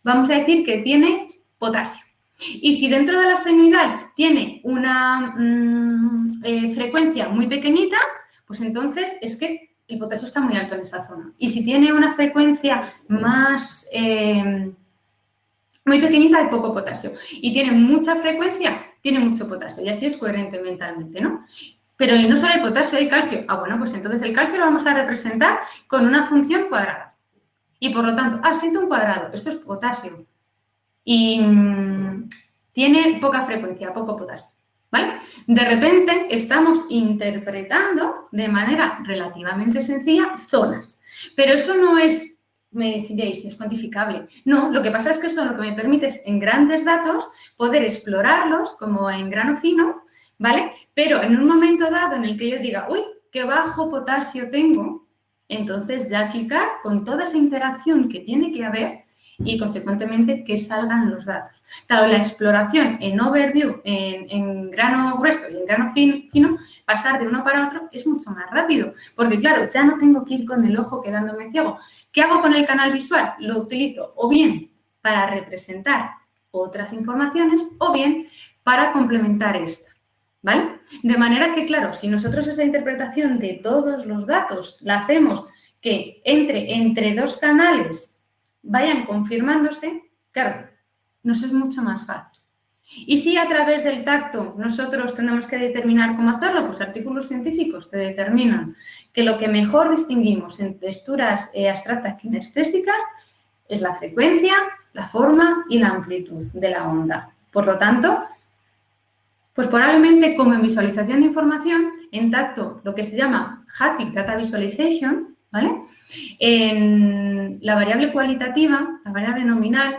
vamos a decir que tiene potasio. Y si dentro de la senoidal tiene una mm, eh, frecuencia muy pequeñita, pues entonces es que el potasio está muy alto en esa zona. Y si tiene una frecuencia más... Eh, muy pequeñita de poco potasio y tiene mucha frecuencia, tiene mucho potasio y así es coherente mentalmente, ¿no? Pero no solo hay potasio, hay calcio. Ah, bueno, pues entonces el calcio lo vamos a representar con una función cuadrada. Y por lo tanto, ah, siento un cuadrado, esto es potasio. Y mm, tiene poca frecuencia, poco potasio. ¿Vale? De repente estamos interpretando de manera relativamente sencilla zonas. Pero eso no es me diréis que es cuantificable. No, lo que pasa es que eso lo que me permite es en grandes datos poder explorarlos como en grano fino, ¿vale? Pero en un momento dado en el que yo diga, uy, qué bajo potasio tengo, entonces ya clicar con toda esa interacción que tiene que haber y, consecuentemente, que salgan los datos. Claro, la exploración en overview, en, grano grueso y en grano fino, pasar de uno para otro es mucho más rápido, porque, claro, ya no tengo que ir con el ojo quedándome ciego. ¿Qué hago con el canal visual? Lo utilizo o bien para representar otras informaciones o bien para complementar esta. De manera que, claro, si nosotros esa interpretación de todos los datos la hacemos que entre, entre dos canales vayan confirmándose, claro, nos es mucho más fácil. Y si a través del tacto nosotros tenemos que determinar cómo hacerlo, pues artículos científicos te determinan que lo que mejor distinguimos en texturas eh, abstractas kinestésicas es la frecuencia, la forma y la amplitud de la onda. Por lo tanto, pues probablemente como en visualización de información, en tacto, lo que se llama HATIC Data Visualization, ¿vale? En la variable cualitativa, la variable nominal,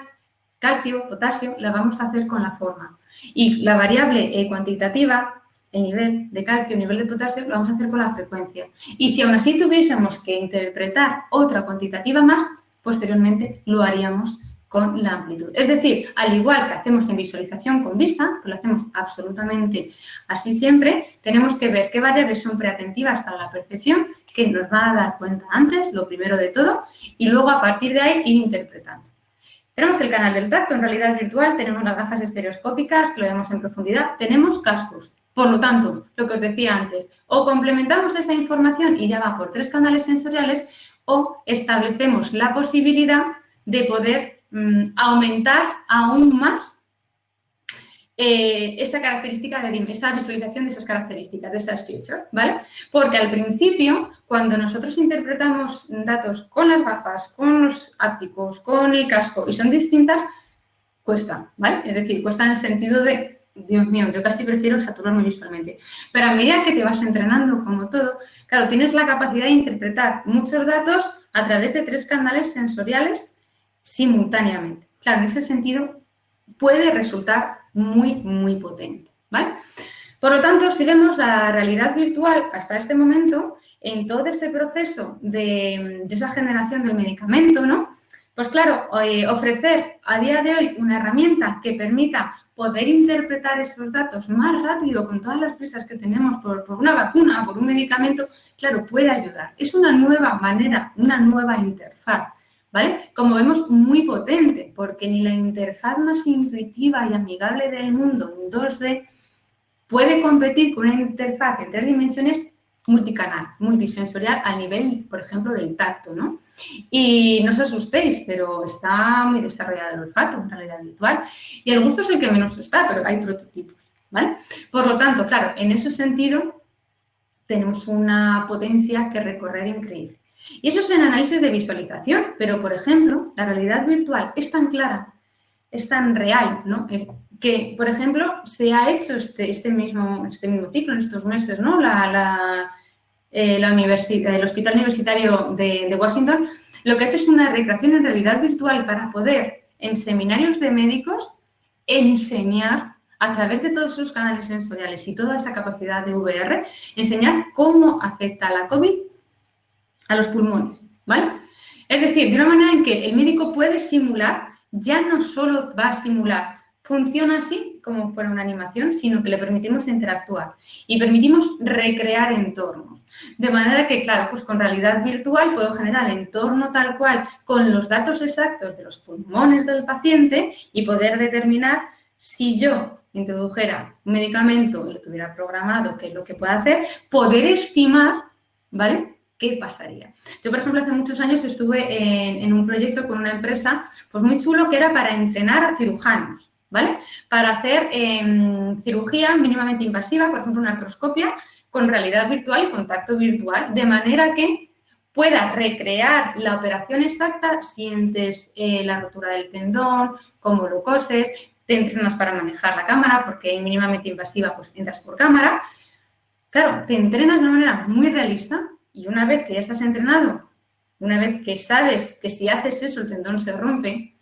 calcio, potasio, la vamos a hacer con la forma. Y la variable eh, cuantitativa, el nivel de calcio, el nivel de potasio, lo vamos a hacer con la frecuencia. Y si aún así tuviésemos que interpretar otra cuantitativa más, posteriormente lo haríamos con la amplitud. Es decir, al igual que hacemos en visualización con vista, que lo hacemos absolutamente así siempre, tenemos que ver qué variables son preatentivas para la percepción, que nos va a dar cuenta antes, lo primero de todo, y luego a partir de ahí ir interpretando. Tenemos el canal del tacto en realidad virtual, tenemos las gafas estereoscópicas, que lo vemos en profundidad, tenemos cascos. Por lo tanto, lo que os decía antes, o complementamos esa información y ya va por tres canales sensoriales, o establecemos la posibilidad de poder Mm, aumentar aún más eh, esa característica de esa visualización de esas características, de esas features, ¿vale? Porque al principio, cuando nosotros interpretamos datos con las gafas, con los ápticos, con el casco y son distintas, cuesta, ¿vale? Es decir, cuesta en el sentido de, Dios mío, yo casi prefiero saturarme visualmente. Pero a medida que te vas entrenando, como todo, claro, tienes la capacidad de interpretar muchos datos a través de tres canales sensoriales simultáneamente. Claro, en ese sentido puede resultar muy, muy potente, ¿vale? Por lo tanto, si vemos la realidad virtual hasta este momento, en todo ese proceso de, esa generación del medicamento, ¿no? Pues claro, eh, ofrecer a día de hoy una herramienta que permita poder interpretar esos datos más rápido con todas las prisas que tenemos por, por una vacuna, por un medicamento, claro, puede ayudar. Es una nueva manera, una nueva interfaz ¿vale? Como vemos, muy potente, porque ni la interfaz más intuitiva y amigable del mundo en 2D puede competir con una interfaz en tres dimensiones multicanal, multisensorial a nivel, por ejemplo, del tacto, ¿no? Y no os asustéis, pero está muy desarrollado el olfato en realidad virtual y el gusto es el que menos está, pero hay prototipos, ¿vale? Por lo tanto, claro, en ese sentido tenemos una potencia que recorrer increíble. Y eso es en análisis de visualización, pero, por ejemplo, la realidad virtual es tan clara, es tan real, ¿no? que, por ejemplo, se ha hecho este, este, mismo, este mismo ciclo en estos meses, ¿no? La, la, eh, el Hospital Universitario de, de Washington lo que ha hecho es una recreación en realidad virtual para poder, en seminarios de médicos, enseñar a través de todos sus canales sensoriales y toda esa capacidad de VR, enseñar cómo afecta la COVID a los pulmones, ¿vale? Es decir, de una manera en que el médico puede simular, ya no solo va a simular, funciona así como fuera una animación, sino que le permitimos interactuar y permitimos recrear entornos. De manera que, claro, pues con realidad virtual puedo generar el entorno tal cual con los datos exactos de los pulmones del paciente y poder determinar si yo introdujera un medicamento y lo tuviera programado, qué es lo que puede hacer, poder estimar, ¿vale? ¿Qué pasaría? Yo, por ejemplo, hace muchos años estuve en, un proyecto con una empresa pues muy chulo que era para entrenar a cirujanos, ¿vale? Para hacer em, cirugía mínimamente invasiva, por ejemplo, una artroscopia con realidad virtual y contacto virtual, de manera que pueda recrear la operación exacta, sientes eh, la rotura del tendón, cómo lo coses, te entrenas para manejar la cámara, porque mínimamente invasiva, pues entras por cámara. Claro, te entrenas de una manera muy realista y una vez que ya estás entrenado, una vez que sabes que si haces eso el tendón se rompe,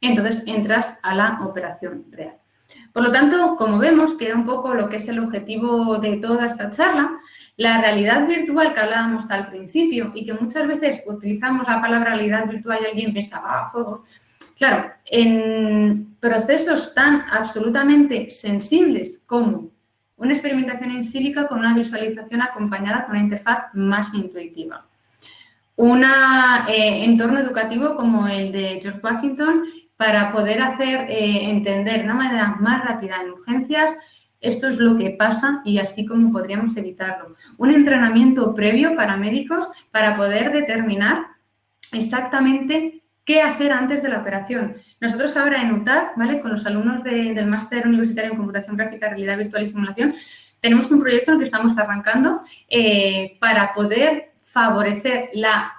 entonces entras a la operación real. Por lo tanto, como vemos, que era un poco lo que es el objetivo de toda esta charla, la realidad virtual que hablábamos al principio y que muchas veces utilizamos la palabra realidad virtual y alguien piensa, ah, juegos, Claro, en procesos tan absolutamente sensibles como una experimentación en sílica con una visualización acompañada con una interfaz más intuitiva. Un eh, entorno educativo como el de George Washington para poder hacer eh, entender de una manera más rápida en urgencias esto es lo que pasa y así como podríamos evitarlo. Un entrenamiento previo para médicos para poder determinar exactamente qué hacer antes de la operación. Nosotros ahora en UTAD, ¿vale? con los alumnos del Máster Universitario en Computación Gráfica, Realidad Virtual y Simulación, tenemos un proyecto en el que estamos arrancando eh, para poder favorecer la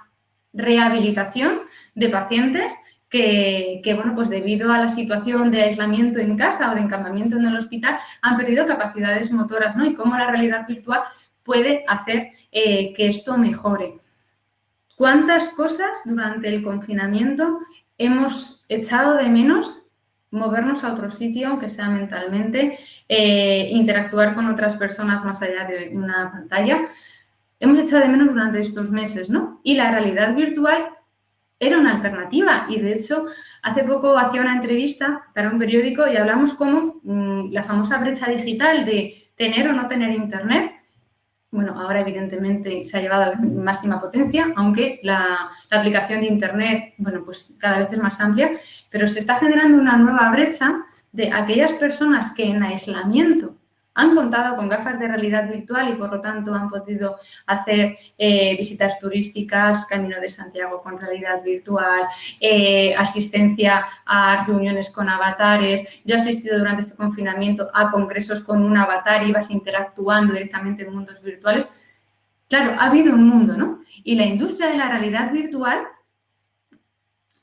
rehabilitación de pacientes que, bueno, pues debido a la situación de aislamiento en casa o de encampamiento en el hospital han perdido capacidades motoras, ¿no? Y cómo la realidad virtual puede hacer eh, que esto mejore. ¿Cuántas cosas durante el confinamiento hemos echado de menos movernos a otro sitio, aunque sea mentalmente, eh, interactuar con otras personas más allá de una pantalla? Hemos echado de menos durante estos meses, ¿no? Y la realidad virtual era una alternativa y de hecho hace poco hacía una entrevista para un periódico y hablamos como mm, la famosa brecha digital de tener o no tener internet. Bueno, ahora evidentemente se ha llevado a la máxima potencia, aunque la, la aplicación de internet, bueno, pues cada vez es más amplia, pero se está generando una nueva brecha de aquellas personas que en aislamiento han contado con gafas de realidad virtual y por lo tanto han podido hacer eh, visitas turísticas, Camino de Santiago con realidad virtual, eh, asistencia a reuniones con avatares. Yo he asistido durante este confinamiento a congresos con un avatar, ibas interactuando directamente en mundos virtuales. Claro, ha habido un mundo, ¿no? Y la industria de la realidad virtual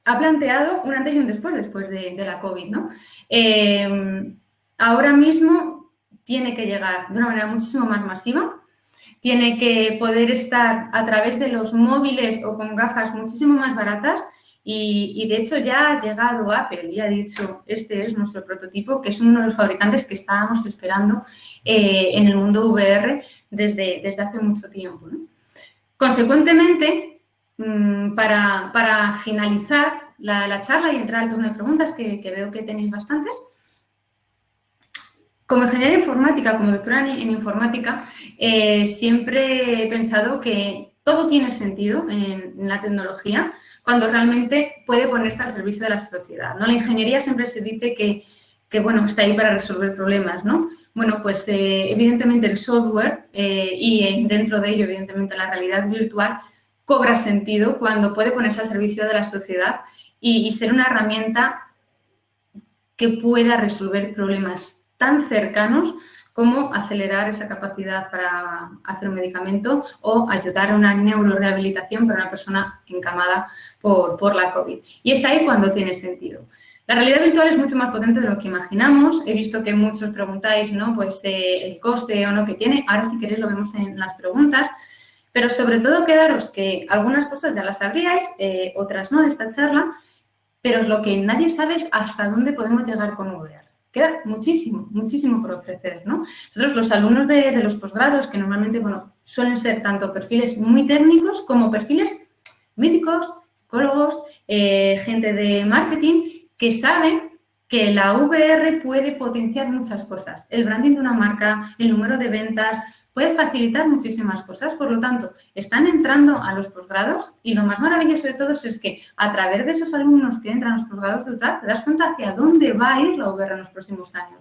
ha planteado un antes y un después, después de, la COVID, ¿no? Eh, ahora mismo tiene que llegar de una manera muchísimo más masiva, tiene que poder estar a través de los móviles o con gafas muchísimo más baratas y, de hecho ya ha llegado Apple y ha dicho, este es nuestro prototipo, que es uno de los fabricantes que estábamos esperando eh, en el mundo VR desde, desde hace mucho tiempo. Consecuentemente, mm, para, finalizar la, charla y entrar al turno de preguntas, que veo que tenéis bastantes, como ingeniera informática, como doctora en, informática, eh, siempre he pensado que todo tiene sentido en, la tecnología cuando realmente puede ponerse al servicio de la sociedad. ¿no? La ingeniería siempre se dice que, bueno, está ahí para resolver problemas, ¿no? Bueno, pues eh, evidentemente el software eh, y dentro de ello, evidentemente, la realidad virtual cobra sentido cuando puede ponerse al servicio de la sociedad y ser una herramienta que pueda resolver problemas tan cercanos como acelerar esa capacidad para hacer un medicamento o ayudar a una neurorehabilitación para una persona encamada por, por la COVID. Y es ahí cuando tiene sentido. La realidad virtual es mucho más potente de lo que imaginamos. He visto que muchos preguntáis, ¿no? Pues eh, el coste o no que tiene. Ahora si queréis lo vemos en las preguntas. Pero sobre todo quedaros que algunas cosas ya las sabríais, eh, otras no de esta charla, pero lo que nadie sabe es hasta dónde podemos llegar con VR. Queda muchísimo, muchísimo por ofrecer, ¿no? Nosotros, los alumnos de, los posgrados, que normalmente, bueno, suelen ser tanto perfiles muy técnicos como perfiles médicos, psicólogos, eh, gente de marketing, que saben que la VR puede potenciar muchas cosas. El branding de una marca, el número de ventas, puede facilitar muchísimas cosas. Por lo tanto, están entrando a los posgrados y lo más maravilloso de todos es que a través de esos alumnos que entran a los posgrados de UTAD, te das cuenta hacia dónde va a ir la VR en los próximos años.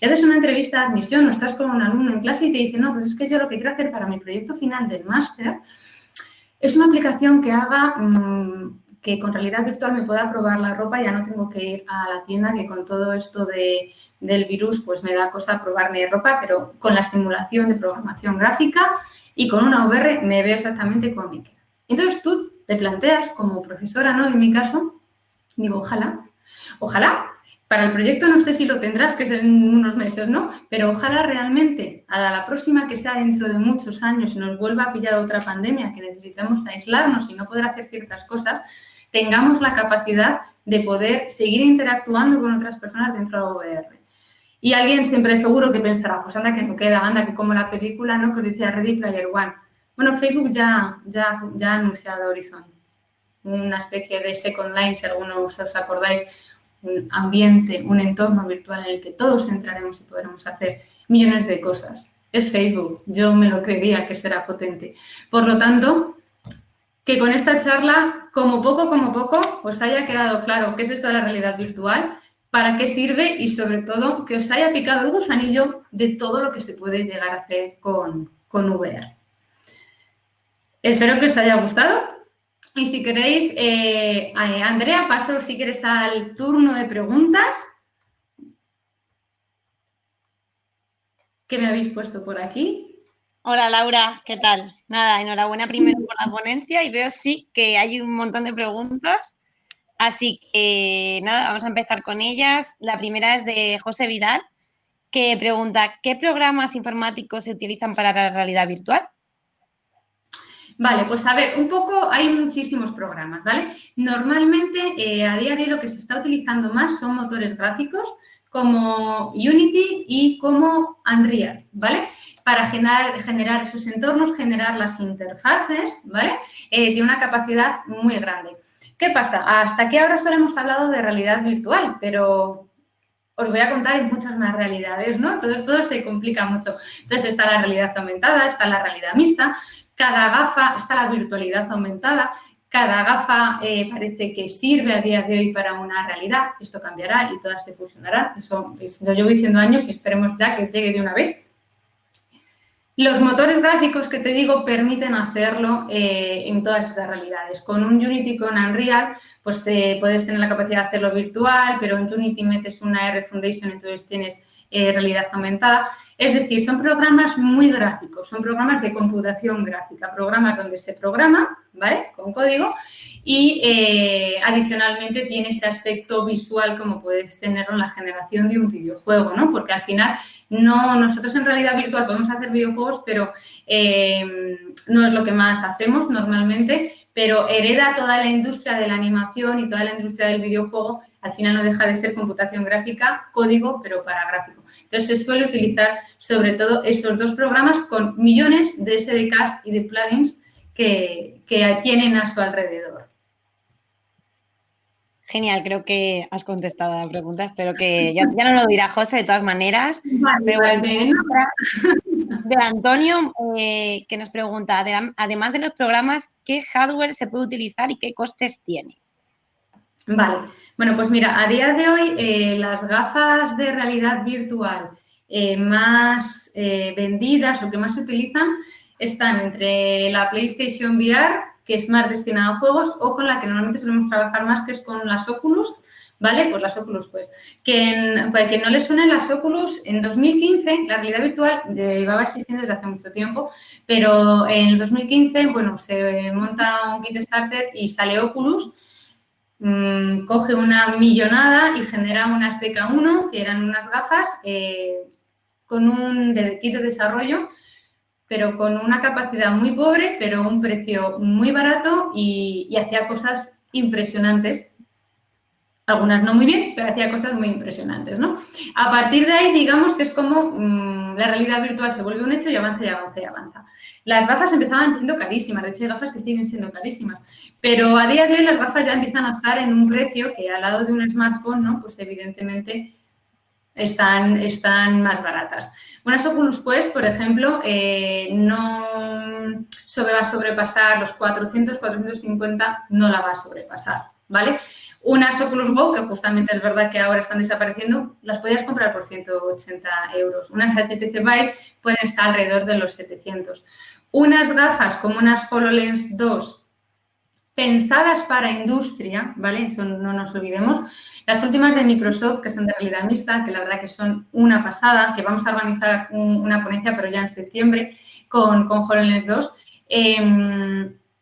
Y haces una entrevista de admisión o estás con un alumno en clase y te dice, no, pues es que yo lo que quiero hacer para mi proyecto final del máster es una aplicación que haga... Mm, que con realidad virtual me pueda probar la ropa, ya no tengo que ir a la tienda, que con todo esto de, del virus pues me da cosa probarme ropa, pero con la simulación de programación gráfica y con una VR me veo exactamente cómo me queda. Entonces tú te planteas como profesora, ¿no? En mi caso, digo, ojalá, ojalá, para el proyecto no sé si lo tendrás, que es en unos meses, ¿no? Pero ojalá realmente a la próxima que sea dentro de muchos años y nos vuelva a pillar otra pandemia, que necesitamos aislarnos y no poder hacer ciertas cosas, tengamos la capacidad de poder seguir interactuando con otras personas dentro de VR. Y alguien siempre seguro que pensará, pues anda que no queda, anda que como la película ¿no? que os decía Ready Player One. Bueno, Facebook ya, ya, ya ha anunciado Horizon. una especie de Second Line, si algunos os acordáis, un ambiente, un entorno virtual en el que todos entraremos y podremos hacer millones de cosas. Es Facebook, yo me lo creería que será potente. Por lo tanto, que con esta charla, como poco, como poco, os haya quedado claro qué es esto de la realidad virtual, para qué sirve y sobre todo que os haya picado el gusanillo de todo lo que se puede llegar a hacer con, con VR. Espero que os haya gustado y si queréis, eh, Andrea, paso si quieres al turno de preguntas. ¿Qué me habéis puesto por aquí? Hola Laura, ¿qué tal? Nada, enhorabuena primero por la ponencia y veo sí que hay un montón de preguntas. Así que nada, vamos a empezar con ellas. La primera es de José Vidal, que pregunta, ¿qué programas informáticos se utilizan para la realidad virtual? Vale, pues a ver, un poco hay muchísimos programas, ¿vale? Normalmente eh, a día de hoy lo que se está utilizando más son motores gráficos como Unity y como Unreal, ¿vale? Para generar, generar esos entornos, generar las interfaces, ¿vale? Eh, tiene una capacidad muy grande. ¿Qué pasa? Hasta aquí ahora solo hemos hablado de realidad virtual, pero os voy a contar en muchas más realidades, ¿no? Entonces todo se complica mucho. Entonces está la realidad aumentada, está la realidad mixta, cada gafa, está la virtualidad aumentada, cada gafa eh, parece que sirve a día de hoy para una realidad, esto cambiará y todas se fusionarán, eso lo llevo diciendo años y esperemos ya que llegue de una vez. Los motores gráficos que te digo permiten hacerlo eh, en todas esas realidades. Con un Unity, con Unreal, pues eh, puedes tener la capacidad de hacerlo virtual, pero en Unity metes una R Foundation, entonces tienes realidad aumentada. Es decir, son programas muy gráficos, son programas de computación gráfica, programas donde se programa, ¿vale? Con código y eh, adicionalmente tiene ese aspecto visual como puedes tenerlo en la generación de un videojuego, ¿no? Porque al final no, nosotros en realidad virtual podemos hacer videojuegos, pero eh, no es lo que más hacemos normalmente, pero hereda toda la industria de la animación y toda la industria del videojuego, al final no deja de ser computación gráfica, código, pero para gráfico. Entonces, se suele utilizar sobre todo esos dos programas con millones de SDKs y de plugins que, tienen a su alrededor. Genial, creo que has contestado a la pregunta. Espero que ya, no lo dirá José de todas maneras. pero de Antonio, eh, que nos pregunta, además de los programas, ¿qué hardware se puede utilizar y qué costes tiene? Vale, bueno, pues mira, a día de hoy eh, las gafas de realidad virtual eh, más vendidas o que más se utilizan están entre la PlayStation VR, que es más destinada a juegos, o con la que normalmente solemos trabajar más, que es con las Oculus, ¿vale? Pues las Oculus, pues. Que en, para que no le suenen las Oculus, en 2015 la realidad virtual llevaba existiendo desde hace mucho tiempo, pero en el 2015, bueno, se monta un kit starter y sale Oculus, mmm, coge una millonada y genera unas DK1, que eran unas gafas eh, con un kit de desarrollo, pero con una capacidad muy pobre, pero un precio muy barato y, hacía cosas impresionantes algunas no muy bien, pero hacía cosas muy impresionantes, ¿no? A partir de ahí, digamos que es como mm, la realidad virtual se vuelve un hecho y avanza y avanza y avanza. Las gafas empezaban siendo carísimas, de hecho hay gafas que siguen siendo carísimas, pero a día de hoy las gafas ya empiezan a estar en un precio que al lado de un smartphone, ¿no? Pues evidentemente están, están más baratas. Unas Oculus Quest, por ejemplo, eh, no va a sobrepasar los 400, 450, no la va a sobrepasar, ¿vale? Unas Oculus Go, que justamente es verdad que ahora están desapareciendo, las podías comprar por 180 euros. Unas HTC Vive pueden estar alrededor de los 700. Unas gafas como unas HoloLens 2 pensadas para industria, ¿vale? Eso no nos olvidemos. Las últimas de Microsoft, que son de realidad mixta, que la verdad que son una pasada, que vamos a organizar una ponencia, pero ya en septiembre, con, con HoloLens 2.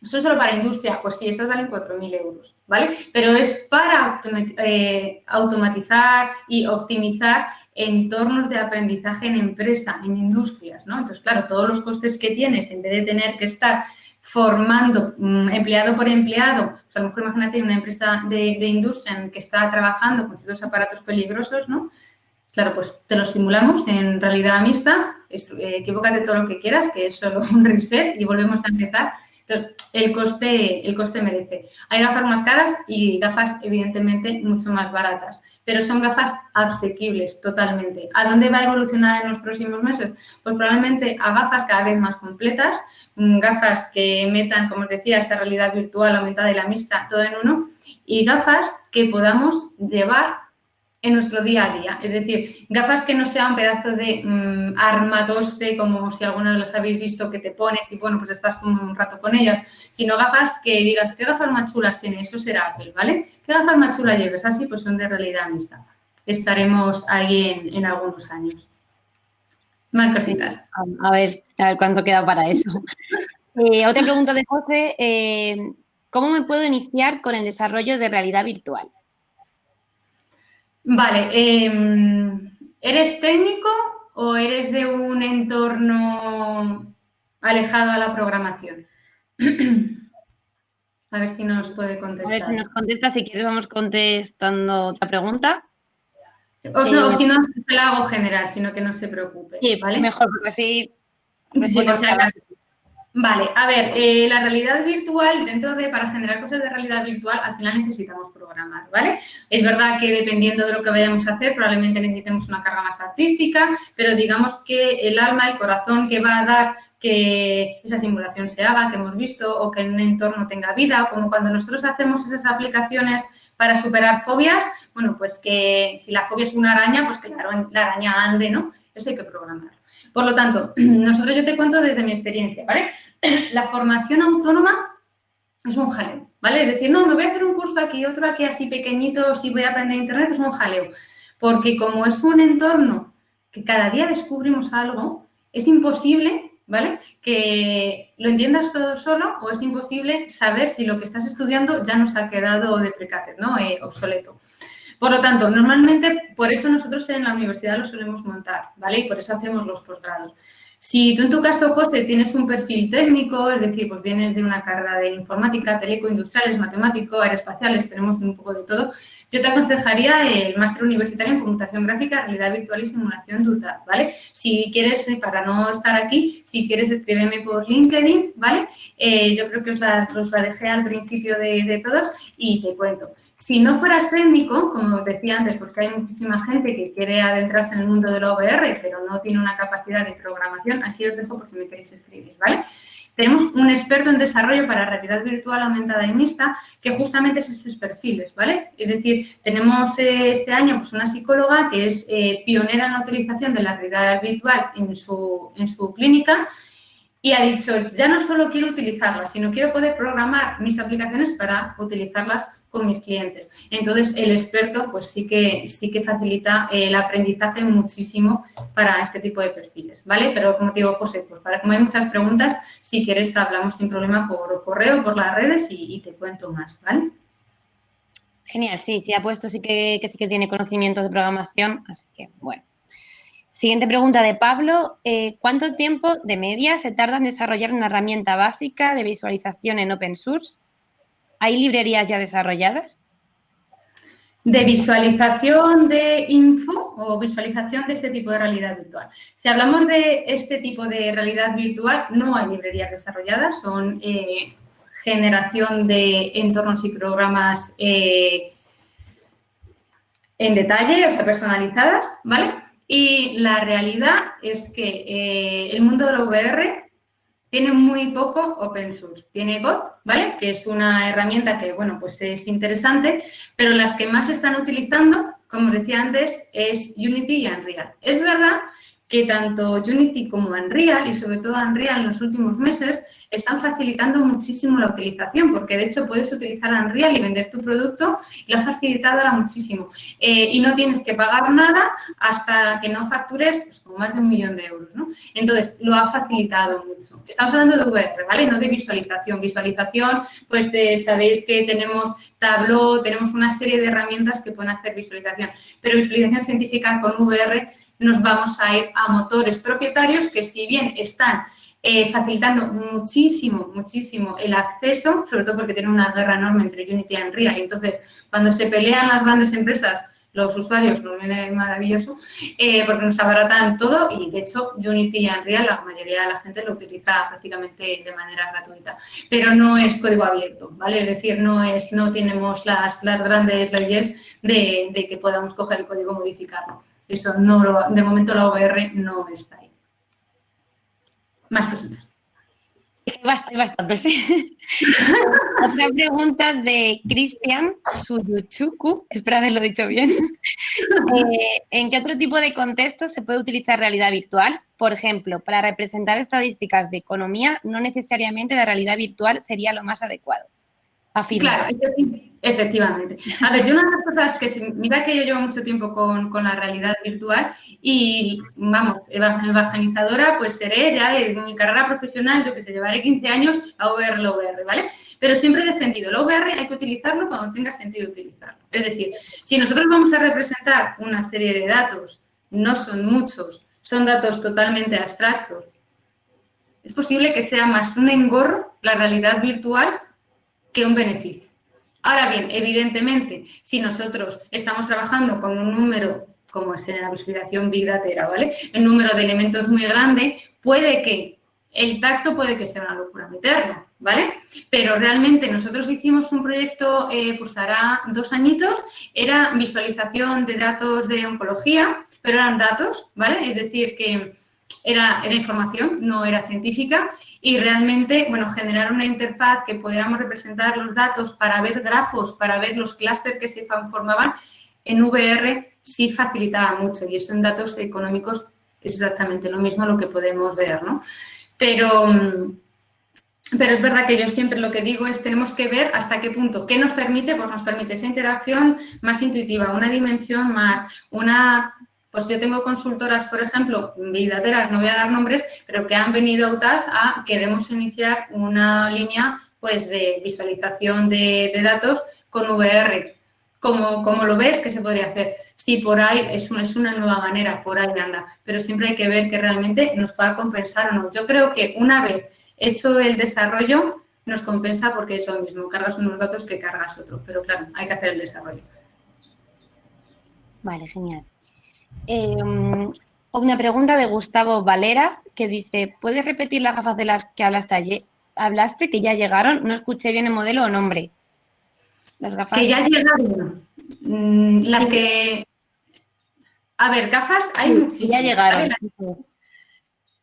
¿Son solo para industria? Pues sí, esas valen 4.000 euros, ¿vale? Pero es para eh, automatizar y optimizar entornos de aprendizaje en empresa, en industrias, ¿no? Entonces, claro, todos los costes que tienes, en vez de tener que estar formando mm, empleado por empleado, pues a lo mejor imagínate una empresa de, industria en que está trabajando con ciertos aparatos peligrosos, ¿no? Claro, pues te lo simulamos en realidad mixta, eh, equivócate todo lo que quieras, que es solo un reset y volvemos a empezar Entonces, el coste, el coste merece. Hay gafas más caras y gafas, evidentemente, mucho más baratas, pero son gafas asequibles totalmente. ¿A dónde va a evolucionar en los próximos meses? Pues probablemente a gafas cada vez más completas, mm, gafas que metan, como os decía, esa realidad virtual aumentada y la mixta, todo en uno, y gafas que podamos llevar en nuestro día a día. Es decir, gafas que no sean pedazos de mmm, armatoste, como si alguna de las habéis visto que te pones y, bueno, pues estás un rato con ellas, sino gafas que digas, ¿qué gafas más chulas tiene? Eso será Apple, ¿vale? ¿Qué gafas más chulas lleves? Así, pues son de realidad mixta. Estaremos ahí en, algunos años. Más cositas. A ver, a ver cuánto queda para eso. Eh, otra pregunta de José. Eh, ¿Cómo me puedo iniciar con el desarrollo de realidad virtual? Vale, em, ¿eres técnico o eres de un entorno alejado a la programación? A ver si nos puede contestar. A ver si nos contesta, si quieres vamos contestando otra pregunta. O, eh, si no, se la hago general, sino que no se preocupe. Sí, ¿vale? mejor, porque así... Sí, Vale, a ver, eh, la realidad virtual, dentro de, para generar cosas de realidad virtual, al final necesitamos programar, ¿vale? Es verdad que dependiendo de lo que vayamos a hacer, probablemente necesitemos una carga más artística, pero digamos que el alma, el corazón que va a dar que esa simulación se haga, que hemos visto, o que en un entorno tenga vida, o como cuando nosotros hacemos esas aplicaciones para superar fobias, bueno, pues que si la fobia es una araña, pues que la araña ande, ¿no? Eso hay que programar. Por lo tanto, nosotros yo te cuento desde mi experiencia, ¿vale? La formación autónoma es un jaleo, ¿vale? Es decir, no, me voy a hacer un curso aquí, otro aquí así pequeñito, si voy a aprender Internet, es un jaleo. Porque como es un entorno que cada día descubrimos algo, es imposible, ¿vale? Que lo entiendas todo solo o es imposible saber si lo que estás estudiando ya nos ha quedado de ¿no? Eh, obsoleto. Por lo tanto, normalmente por eso nosotros en la universidad lo solemos montar, ¿vale? Y por eso hacemos los posgrados. Si tú en tu caso, José, tienes un perfil técnico, es decir, pues vienes de una carrera de informática, teleco, industriales, matemático, aeroespaciales, tenemos un poco de todo, yo te aconsejaría el máster universitario en computación gráfica, realidad virtual y simulación de ¿vale? Si quieres, eh, para no estar aquí, si quieres escríbeme por LinkedIn, ¿vale? Eh, yo creo que os la, os la, dejé al principio de, de todos y te cuento. Si no fueras técnico, como os decía antes, porque hay muchísima gente que quiere adentrarse en el mundo de la VR, pero no tiene una capacidad de programación, aquí os dejo por si me queréis escribir, ¿vale? Tenemos un experto en desarrollo para realidad virtual aumentada y mixta, que justamente es esos perfiles, ¿vale? Es decir, tenemos eh, este año pues, una psicóloga que es eh, pionera en la utilización de la realidad virtual en su, en su clínica y ha dicho, ya no solo quiero utilizarlas, sino quiero poder programar mis aplicaciones para utilizarlas con mis clientes. Entonces, el experto pues sí que, sí que facilita el aprendizaje muchísimo para este tipo de perfiles, ¿vale? Pero como te digo, José, pues para como hay muchas preguntas, si quieres hablamos sin problema por correo, por las redes y, te cuento más, ¿vale? Genial, sí, sí ha puesto, sí que, que sí que tiene conocimientos de programación, así que bueno. Siguiente pregunta de Pablo. Eh, ¿Cuánto tiempo de media se tarda en desarrollar una herramienta básica de visualización en open source? ¿Hay librerías ya desarrolladas? De visualización de info o visualización de este tipo de realidad virtual. Si hablamos de este tipo de realidad virtual, no hay librerías desarrolladas, son eh, generación de entornos y programas eh, en detalle, o sea, personalizadas, ¿vale? Y la realidad es que eh, el mundo de la VR tiene muy poco open source. Tiene God, ¿vale? Que es una herramienta que, bueno, pues es interesante, pero las que más se están utilizando, como os decía antes, es Unity y Unreal. Es verdad que tanto Unity como Unreal, y sobre todo Unreal en los últimos meses, están facilitando muchísimo la utilización, porque de hecho puedes utilizar Unreal y vender tu producto y lo ha facilitado ahora muchísimo. Eh, y no tienes que pagar nada hasta que no factures pues, más de un millón de euros, ¿no? Entonces, lo ha facilitado mucho. Estamos hablando de VR, ¿vale? No de visualización. Visualización, pues sabéis que tenemos Tableau, tenemos una serie de herramientas que pueden hacer visualización, pero visualización científica con VR nos vamos a ir a motores propietarios que si bien están eh, facilitando muchísimo, muchísimo el acceso, sobre todo porque tienen una guerra enorme entre Unity y Unreal. Entonces, cuando se pelean las grandes empresas, los usuarios nos viene maravilloso eh, porque nos abaratan todo y de hecho Unity y Unreal la mayoría de la gente lo utiliza prácticamente de manera gratuita, pero no es código abierto, ¿vale? Es decir, no es no tenemos las, las grandes leyes de, de, que podamos coger el código y modificarlo. Eso no lo, de momento la OVR no está ahí. Más cositas. Bastante, bastante, sí. Otra pregunta de Cristian Suyuchuku, espero haberlo dicho bien. Eh, ¿En qué otro tipo de contexto se puede utilizar realidad virtual? Por ejemplo, para representar estadísticas de economía, no necesariamente la realidad virtual sería lo más adecuado. Claro, efectivamente. A ver, yo una de las cosas que, mira que yo llevo mucho tiempo con, la realidad virtual y, vamos, evangelizadora, pues seré ya de mi carrera profesional, yo que sé, llevaré 15 años a VR, la VR, ¿vale? Pero siempre he defendido, la VR hay que utilizarlo cuando tenga sentido utilizarlo. Es decir, si nosotros vamos a representar una serie de datos, no son muchos, son datos totalmente abstractos, es posible que sea más un engorro la realidad virtual que un beneficio. Ahora bien, evidentemente, si nosotros estamos trabajando con un número, como es en la visualización Big Data, ¿vale? Un número de elementos muy grande, puede que el tacto puede que sea una locura meterlo, ¿vale? Pero realmente nosotros hicimos un proyecto, eh, pues hará dos añitos, era visualización de datos de oncología, pero eran datos, ¿vale? Es decir, que era, era información, no era científica, y realmente, bueno, generar una interfaz que pudiéramos representar los datos para ver grafos, para ver los clústeres que se formaban, en VR sí facilitaba mucho y eso en datos económicos es exactamente lo mismo lo que podemos ver, ¿no? Pero, pero es verdad que yo siempre lo que digo es tenemos que ver hasta qué punto. ¿Qué nos permite? Pues nos permite esa interacción más intuitiva, una dimensión más, una pues yo tengo consultoras, por ejemplo, vidateras, no voy a dar nombres, pero que han venido a UTAD a queremos iniciar una línea pues de visualización de, datos con VR. Como, como, lo ves, ¿qué se podría hacer? Sí, por ahí es una, es una nueva manera, por ahí anda, pero siempre hay que ver que realmente nos pueda compensar o no. Yo creo que una vez hecho el desarrollo, nos compensa porque es lo mismo, cargas unos datos que cargas otros, pero claro, hay que hacer el desarrollo. Vale, genial. Em, una pregunta de Gustavo Valera que dice, ¿puedes repetir las gafas de las que hablaste ayer? Hablaste que ya llegaron, no escuché bien el modelo o nombre. Las gafas. Que ya llegaron. Mm, las que. A ver, gafas hay muchísimas. Ya llegaron.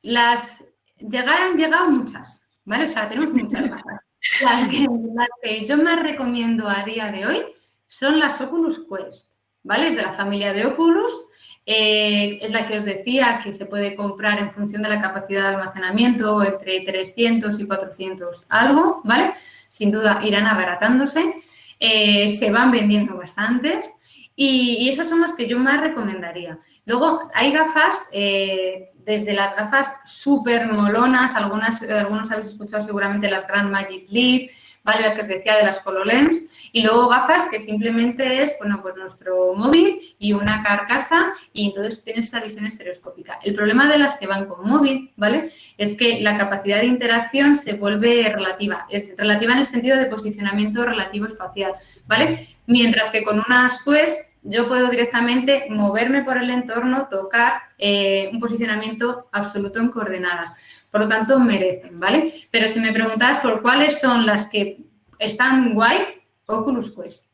Las llegaron, llegado muchas, ¿vale? O sea, tenemos muchas gafas. Las que, las que yo más recomiendo a día de hoy son las Oculus Quest, ¿vale? Es de la familia de Oculus eh, es la que os decía que se puede comprar en función de la capacidad de almacenamiento entre 300 y 400 algo, ¿vale? Sin duda irán abaratándose. Eh, se van vendiendo bastantes y, esas son las que yo más recomendaría. Luego hay gafas, eh, desde las gafas súper molonas, algunas, algunos habéis escuchado seguramente las Grand Magic Leap, La que os decía de las HoloLens. Y luego gafas que simplemente es, bueno, pues nuestro móvil y una carcasa y entonces tienes esa visión estereoscópica. El problema de las que van con móvil, ¿vale? Es que la capacidad de interacción se vuelve relativa. Es relativa en el sentido de posicionamiento relativo espacial, ¿vale? Mientras que con unas Quest yo puedo directamente moverme por el entorno, tocar eh, un posicionamiento absoluto en coordenadas. Por lo tanto, merecen, ¿vale? Pero si me preguntas por cuáles son las que están guay, Oculus Quest.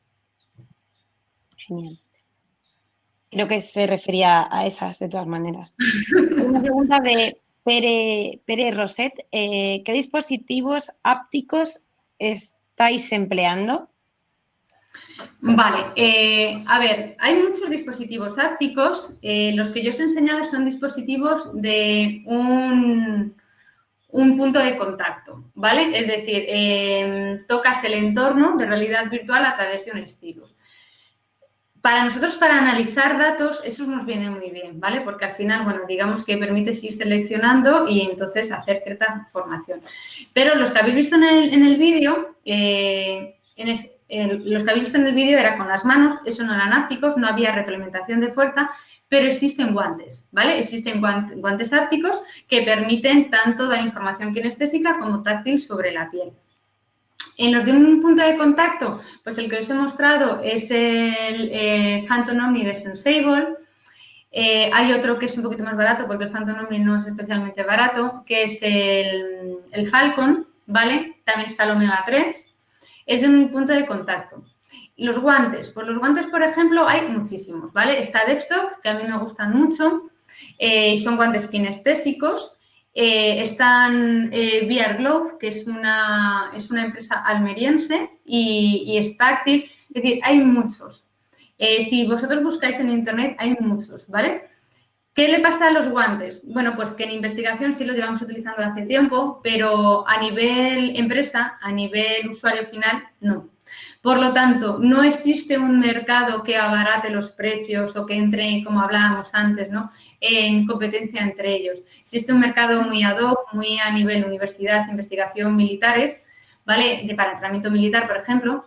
Genial. Creo que se refería a esas de todas maneras. Una pregunta de Pere, Pere Roset. Eh, ¿Qué dispositivos ápticos estáis empleando? Vale, eh, a ver, hay muchos dispositivos ápticos. Eh, los que yo os he enseñado son dispositivos de un, un punto de contacto, ¿vale? Es decir, em, tocas el entorno de realidad virtual a través de un estilo. Para nosotros, para analizar datos, eso nos viene muy bien, ¿vale? Porque al final, bueno, digamos que permite ir seleccionando y entonces hacer cierta formación. Pero los que habéis visto en el, vídeo, eh, los que habéis visto en el vídeo era con las manos, eso no eran ápticos, no había retroalimentación de fuerza, pero existen guantes, ¿vale? Existen guantes ápticos que permiten tanto dar información kinestésica como táctil sobre la piel. En los de un punto de contacto, pues el que os he mostrado es el eh, Phantom Omni de Sensible. Eh, hay otro que es un poquito más barato porque el Phantom Omni no es especialmente barato, que es el, el Falcon, ¿vale? También está el Omega 3. Es un punto de contacto. Los guantes, pues los guantes, por ejemplo, hay muchísimos, ¿vale? Está Dextock, que a mí me gustan mucho, eh, son guantes kinestésicos. Eh, están eh, VR Glove, que es una, es una empresa almeriense, y, y está Active. Es decir, hay muchos. Eh, si vosotros buscáis en Internet, hay muchos, ¿vale? ¿Qué le pasa a los guantes? Bueno, pues que en investigación sí los llevamos utilizando hace tiempo, pero a nivel empresa, a nivel usuario final, no. Por lo tanto, no existe un mercado que abarate los precios o que entre, como hablábamos antes, ¿no? en competencia entre ellos. Existe un mercado muy ad hoc, muy a nivel universidad, investigación, militares, ¿vale? De para entrenamiento militar, por ejemplo.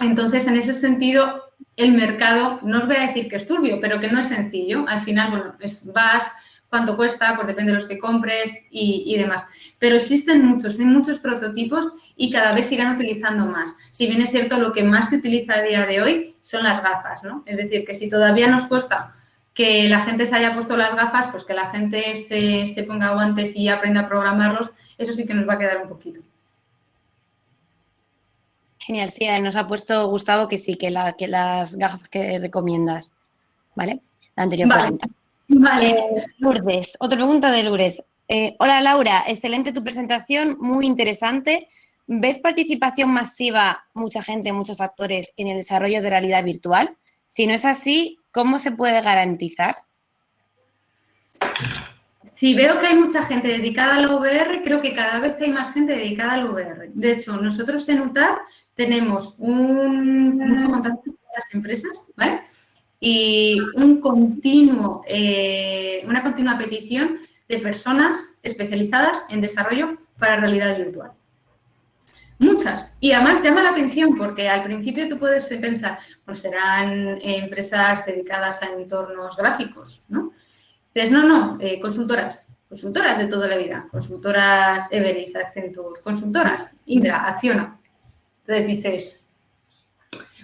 Entonces, en ese sentido, el mercado, no os voy a decir que es turbio, pero que no es sencillo. Al final, bueno, es, vas, cuánto cuesta, pues depende de los que compres y, demás. Pero existen muchos, hay muchos prototipos y cada vez sigan utilizando más. Si bien es cierto, lo que más se utiliza a día de hoy son las gafas, ¿no? Es decir, que si todavía nos cuesta que la gente se haya puesto las gafas, pues que la gente se, se ponga guantes y aprenda a programarlos, eso sí que nos va a quedar un poquito. Genial, sí, nos ha puesto Gustavo que sí, que, la, que las gafas que recomiendas, ¿vale? La anterior pregunta. Vale. Eh, Lourdes, otra pregunta de Lourdes. Eh, hola Laura, excelente tu presentación, muy interesante. ¿Ves participación masiva, mucha gente, muchos factores en el desarrollo de realidad virtual? Si no es así, ¿cómo se puede garantizar? Si veo que hay mucha gente dedicada al VR, creo que cada vez hay más gente dedicada al VR. De hecho, nosotros en UTAD tenemos mucho contacto con las empresas, y un continuo, eh, una continua petición de personas especializadas en desarrollo para realidad virtual. Muchas. Y además llama la atención porque al principio tú puedes pensar, pues serán empresas dedicadas a entornos gráficos, ¿no? Dices, no, no, eh, consultoras, consultoras de toda la vida, consultoras Everest, Accenture, consultoras, Indra, Acciona. Entonces dices,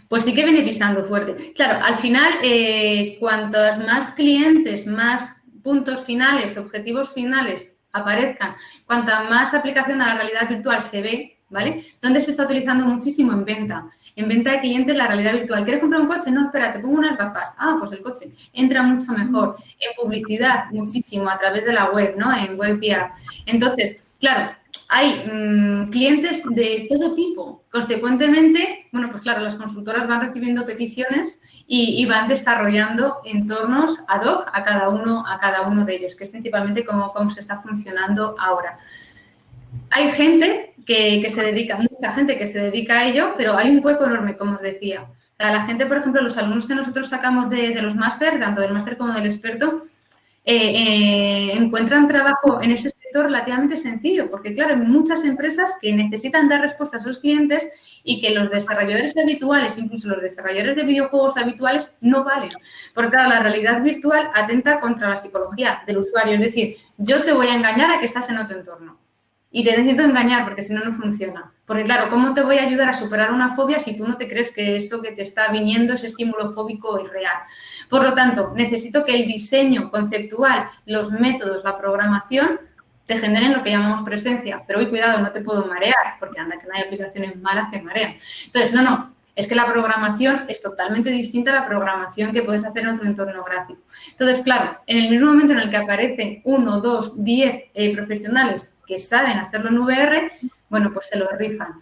pues sí que viene pisando fuerte. Claro, al final, eh, cuantos más clientes, más puntos finales, objetivos finales aparezcan, cuanta más aplicación a la realidad virtual se ve, ¿vale? ¿Dónde se está utilizando muchísimo? En venta. En venta de clientes la realidad virtual. ¿Quieres comprar un coche? No, espera, te pongo unas gafas. Ah, pues el coche. Entra mucho mejor. En publicidad, muchísimo, a través de la web, ¿no? En web Entonces, claro, hay mm, clientes de todo tipo. Consecuentemente, bueno, pues claro, las consultoras van recibiendo peticiones y, van desarrollando entornos ad hoc a cada uno, a cada uno de ellos, que es principalmente cómo, cómo se está funcionando ahora. Hay gente que, se dedica, mucha gente que se dedica a ello, pero hay un hueco enorme, como os decía. la gente, por ejemplo, los alumnos que nosotros sacamos de, los máster, tanto del máster como del experto, eh, eh, encuentran trabajo en ese relativamente sencillo, porque claro, hay muchas empresas que necesitan dar respuesta a sus clientes y que los desarrolladores habituales, incluso los desarrolladores de videojuegos habituales, no valen. Porque claro, la realidad virtual atenta contra la psicología del usuario, es decir, yo te voy a engañar a que estás en otro entorno. Y te necesito engañar porque si no, no funciona. Porque claro, ¿cómo te voy a ayudar a superar una fobia si tú no te crees que eso que te está viniendo, ese estímulo fóbico es real? Por lo tanto, necesito que el diseño conceptual, los métodos, la programación, te generen lo que llamamos presencia. Pero hoy, cuidado, no te puedo marear, porque anda que no hay aplicaciones malas que marean. Entonces, no, no, es que la programación es totalmente distinta a la programación que puedes hacer en otro entorno gráfico. Entonces, claro, en el mismo momento en el que aparecen uno, dos, diez eh, profesionales que saben hacerlo en VR, bueno, pues se lo rifan.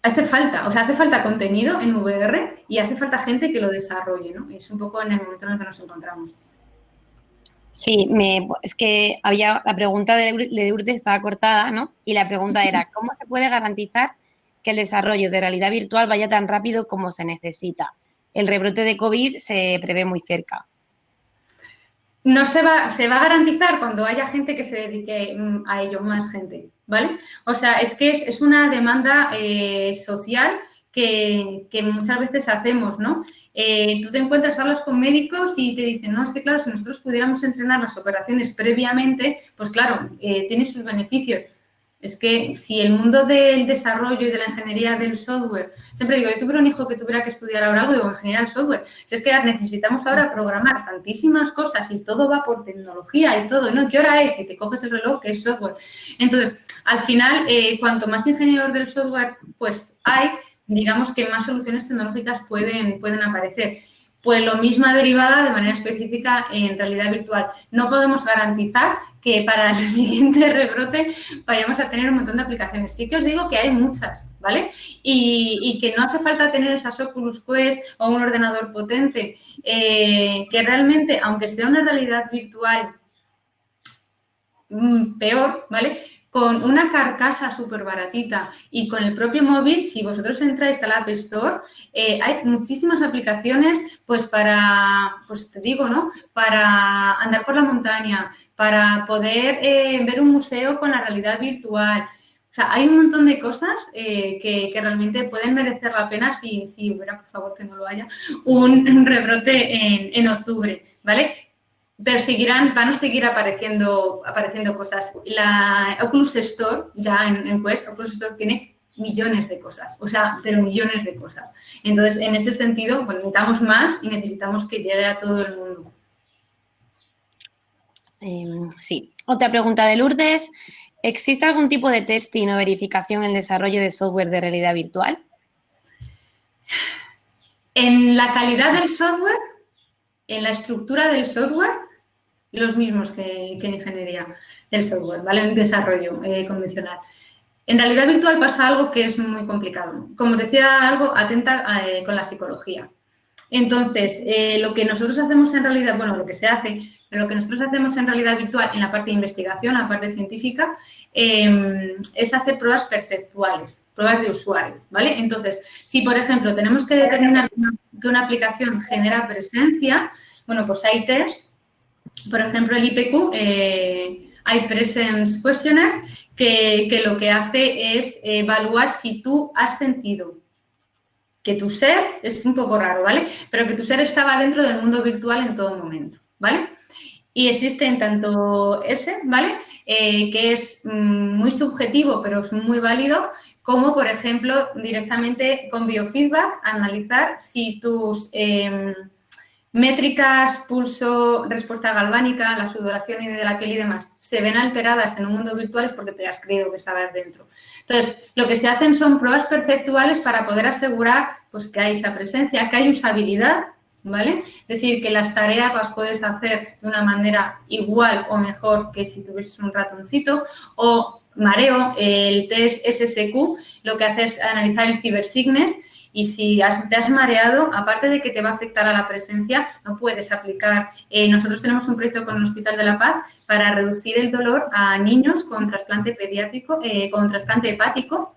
Hace falta, o sea, hace falta contenido en VR y hace falta gente que lo desarrolle, ¿no? Es un poco en el momento en el que nos encontramos. Sí, me, es que había la pregunta de, de Urte estaba cortada, ¿no? Y la pregunta era, ¿cómo se puede garantizar que el desarrollo de realidad virtual vaya tan rápido como se necesita? El rebrote de COVID se prevé muy cerca. No se va, se va a garantizar cuando haya gente que se dedique mm, a ello, más gente, ¿vale? O sea, es que es, una demanda eh, social que, muchas veces hacemos, ¿no? Eh, tú te encuentras, hablas con médicos y te dicen, no, es que claro, si nosotros pudiéramos entrenar las operaciones previamente, pues claro, eh, tiene sus beneficios. Es que si el mundo del desarrollo y de la ingeniería del software, siempre digo, yo tuviera un hijo que tuviera que estudiar ahora algo, digo, ingeniería del software, si es que necesitamos ahora programar tantísimas cosas y todo va por tecnología y todo, ¿no? ¿Qué hora es? Y te coges el reloj, que es software. Entonces, al final, eh, cuanto más ingenieros del software pues hay, digamos que más soluciones tecnológicas pueden, pueden aparecer. Pues lo misma derivada de manera específica en realidad virtual. No podemos garantizar que para el siguiente rebrote vayamos a tener un montón de aplicaciones. Sí que os digo que hay muchas, ¿vale? Y, que no hace falta tener esas Oculus Quest o un ordenador potente, eh, que realmente, aunque sea una realidad virtual mm, peor, ¿vale? Con una carcasa súper baratita y con el propio móvil, si vosotros entráis al App Store, eh, hay muchísimas aplicaciones, pues para, pues te digo, ¿no? Para andar por la montaña, para poder eh, ver un museo con la realidad virtual. O sea, hay un montón de cosas eh, que, realmente pueden merecer la pena si, si hubiera, por favor, que no lo haya, un, rebrote en, en octubre, ¿vale? Perseguirán, van a seguir apareciendo, apareciendo cosas. La Oculus Store, ya en, en Quest, Oculus Store tiene millones de cosas, o sea, pero millones de cosas. Entonces, en ese sentido, pues, necesitamos más y necesitamos que llegue a todo el mundo. Em, sí. Otra pregunta de Lourdes. ¿Existe algún tipo de testing o verificación en el desarrollo de software de realidad virtual? En la calidad del software, en la estructura del software, los mismos que, en ingeniería del software, ¿vale? En desarrollo eh, convencional. En realidad virtual pasa algo que es muy complicado. Como decía, algo atenta eh, con la psicología. Entonces, eh, lo que nosotros hacemos en realidad, bueno, lo que se hace, pero lo que nosotros hacemos en realidad virtual en la parte de investigación, la parte científica, em, es hacer pruebas perceptuales, pruebas de usuario, ¿vale? Entonces, si, por ejemplo, tenemos que determinar que una aplicación genera presencia, bueno, pues hay test por ejemplo, el IPQ, eh, hay Presence Questionnaire, que, lo que hace es evaluar si tú has sentido que tu ser, es un poco raro, ¿vale? Pero que tu ser estaba dentro del mundo virtual en todo momento, ¿vale? Y existen tanto ese, ¿vale? Eh, que es mm, muy subjetivo, pero es muy válido, como, por ejemplo, directamente con biofeedback, analizar si tus... Em, Métricas, pulso, respuesta galvánica, la sudoración y de la piel y demás se ven alteradas en un mundo virtual es porque te has creído que estabas dentro. Entonces, lo que se hacen son pruebas perceptuales para poder asegurar pues, que hay esa presencia, que hay usabilidad, ¿vale? Es decir, que las tareas las puedes hacer de una manera igual o mejor que si tuvieses un ratoncito o mareo, el test SSQ, lo que hace es analizar el cibersignes y si te has mareado, aparte de que te va a afectar a la presencia, no puedes aplicar. Eh, nosotros tenemos un proyecto con el Hospital de la Paz para reducir el dolor a niños con trasplante pediátrico, eh, con trasplante hepático,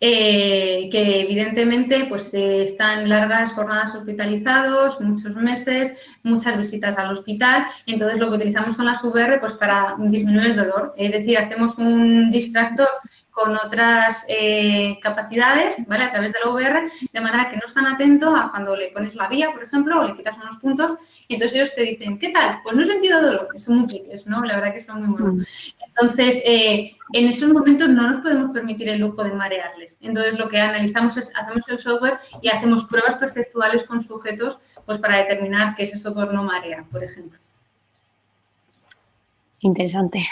eh, que evidentemente pues están largas jornadas hospitalizados, muchos meses, muchas visitas al hospital. Entonces, lo que utilizamos son las VR pues, para disminuir el dolor. Es decir, hacemos un distractor con otras eh, capacidades, ¿vale? A través de la VR, de manera que no están atentos a cuando le pones la vía, por ejemplo, o le quitas unos puntos, y entonces ellos te dicen, ¿qué tal? Pues no he sentido dolor, son muy piques, ¿no? La verdad que son muy buenos. Mm. Entonces, eh, en esos momentos no nos podemos permitir el lujo de marearles. Entonces, lo que analizamos es, hacemos el software y hacemos pruebas perceptuales con sujetos, pues para determinar que ese software no marea, por ejemplo. Interesante.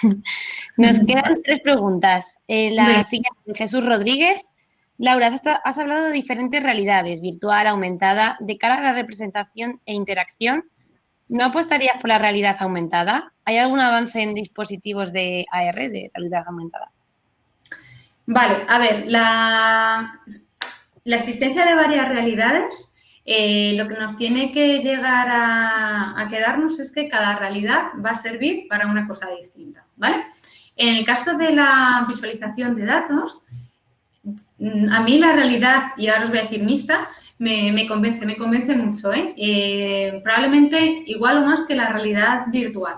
Nos quedan tres preguntas. Eh, la siguiente, Jesús Rodríguez. Laura, has, hablado de diferentes realidades, virtual, aumentada, de cara a la representación e interacción. ¿No apostarías por la realidad aumentada? ¿Hay algún avance en dispositivos de AR, de realidad aumentada? Vale, a ver, la, la existencia de varias realidades eh, lo que nos tiene que llegar a, quedarnos es que cada realidad va a servir para una cosa distinta, ¿vale? En el caso de la visualización de datos, a mí la realidad, y ahora os voy a decir mixta, me, convence, me convence mucho, ¿eh? ¿eh? Probablemente igual o más que la realidad virtual.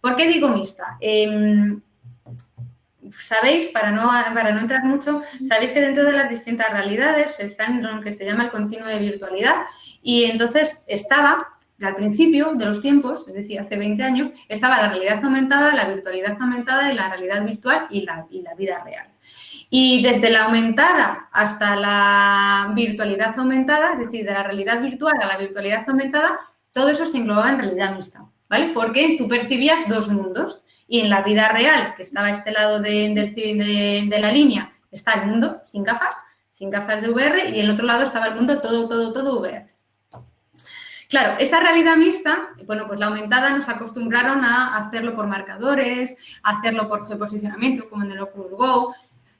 ¿Por qué digo mixta? Em, sabéis, para no, para no entrar mucho, sabéis que dentro de las distintas realidades están en lo que se llama el continuo de virtualidad y entonces estaba al principio de los tiempos, es decir, hace 20 años, estaba la realidad aumentada, la virtualidad aumentada y la realidad virtual y la, vida real. Y desde la aumentada hasta la virtualidad aumentada, es decir, de la realidad virtual a la virtualidad aumentada, todo eso se englobaba en realidad mixta, ¿vale? Porque tú percibías dos mundos y en la vida real, que estaba a este lado de, la línea, está el mundo sin gafas, sin gafas de VR y el otro lado estaba el mundo todo, todo, todo VR. Claro, esa realidad mixta, bueno, pues la aumentada nos acostumbraron a hacerlo por marcadores, hacerlo por geoposicionamiento, como en el Oculus Go,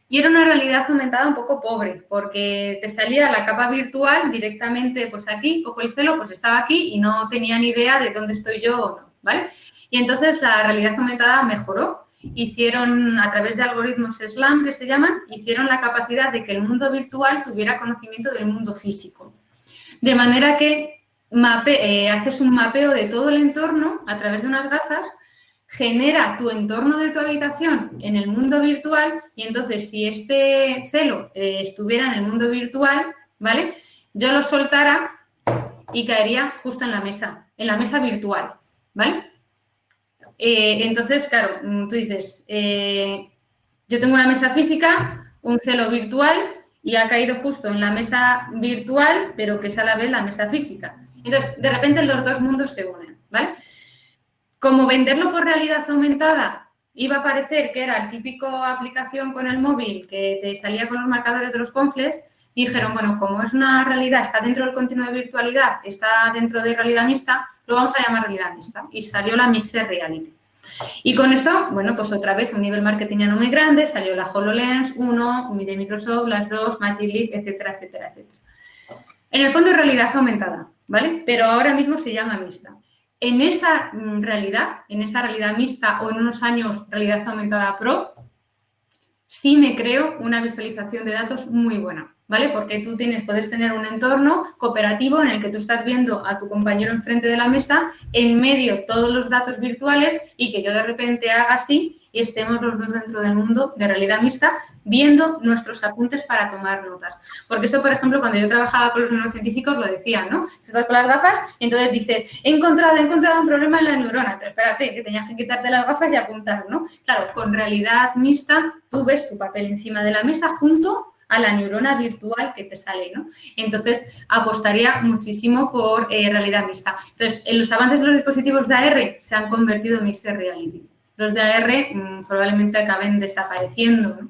y era una realidad aumentada un poco pobre, porque te salía la capa virtual directamente, pues aquí, ojo el celo, pues estaba aquí y no tenía ni idea de dónde estoy yo o no, ¿vale? Y entonces la realidad aumentada mejoró. Hicieron, a través de algoritmos SLAM que se llaman, hicieron la capacidad de que el mundo virtual tuviera conocimiento del mundo físico. De manera que eh, haces un mapeo de todo el entorno a través de unas gafas genera tu entorno de tu habitación en el mundo virtual y entonces si este celo eh, estuviera en el mundo virtual, ¿vale? Yo lo soltara y caería justo en la mesa, en la mesa virtual, ¿vale? Eh, entonces, claro, mm, tú dices, yo tengo una mesa física, un celo virtual y ha caído justo en la mesa virtual, pero que es a la vez la mesa física. Entonces, de repente los dos mundos se unen, ¿vale? Como venderlo por realidad aumentada iba a parecer que era el típico aplicación con el móvil que te salía con los marcadores de los confles, dijeron, bueno, como es una realidad, está dentro del continuo de virtualidad, está dentro de realidad mixta, lo vamos a llamar realidad mixta. Y salió la Mixed Reality. Y con eso, bueno, pues otra vez un nivel marketingiano muy grande, salió la HoloLens 1, de Microsoft, las dos, Magic Leap, etcétera, etcétera, etcétera. En el fondo realidad aumentada, ¿vale? Pero ahora mismo se llama mixta en esa mm, realidad, en esa realidad mixta o en unos años realidad aumentada pro, sí me creo una visualización de datos muy buena, ¿vale? Porque tú tienes, puedes tener un entorno cooperativo en el que tú estás viendo a tu compañero enfrente de la mesa, en medio todos los datos virtuales y que yo de repente haga así y estemos los dos dentro del mundo de realidad mixta viendo nuestros apuntes para tomar notas. Porque eso, por ejemplo, cuando yo trabajaba con los neurocientíficos lo decían, ¿no? Estás con las gafas y entonces dice, he encontrado, he encontrado un problema en la neurona, pero espérate, que tenías que quitarte las gafas y apuntar, ¿no? Claro, con realidad mixta tú ves tu papel encima de la mesa junto a la neurona virtual que te sale, ¿no? Entonces, apostaría muchísimo por eh, realidad mixta. Entonces, en los avances de los dispositivos de AR se han convertido en mixed reality los de AR mm, probablemente acaben desapareciendo.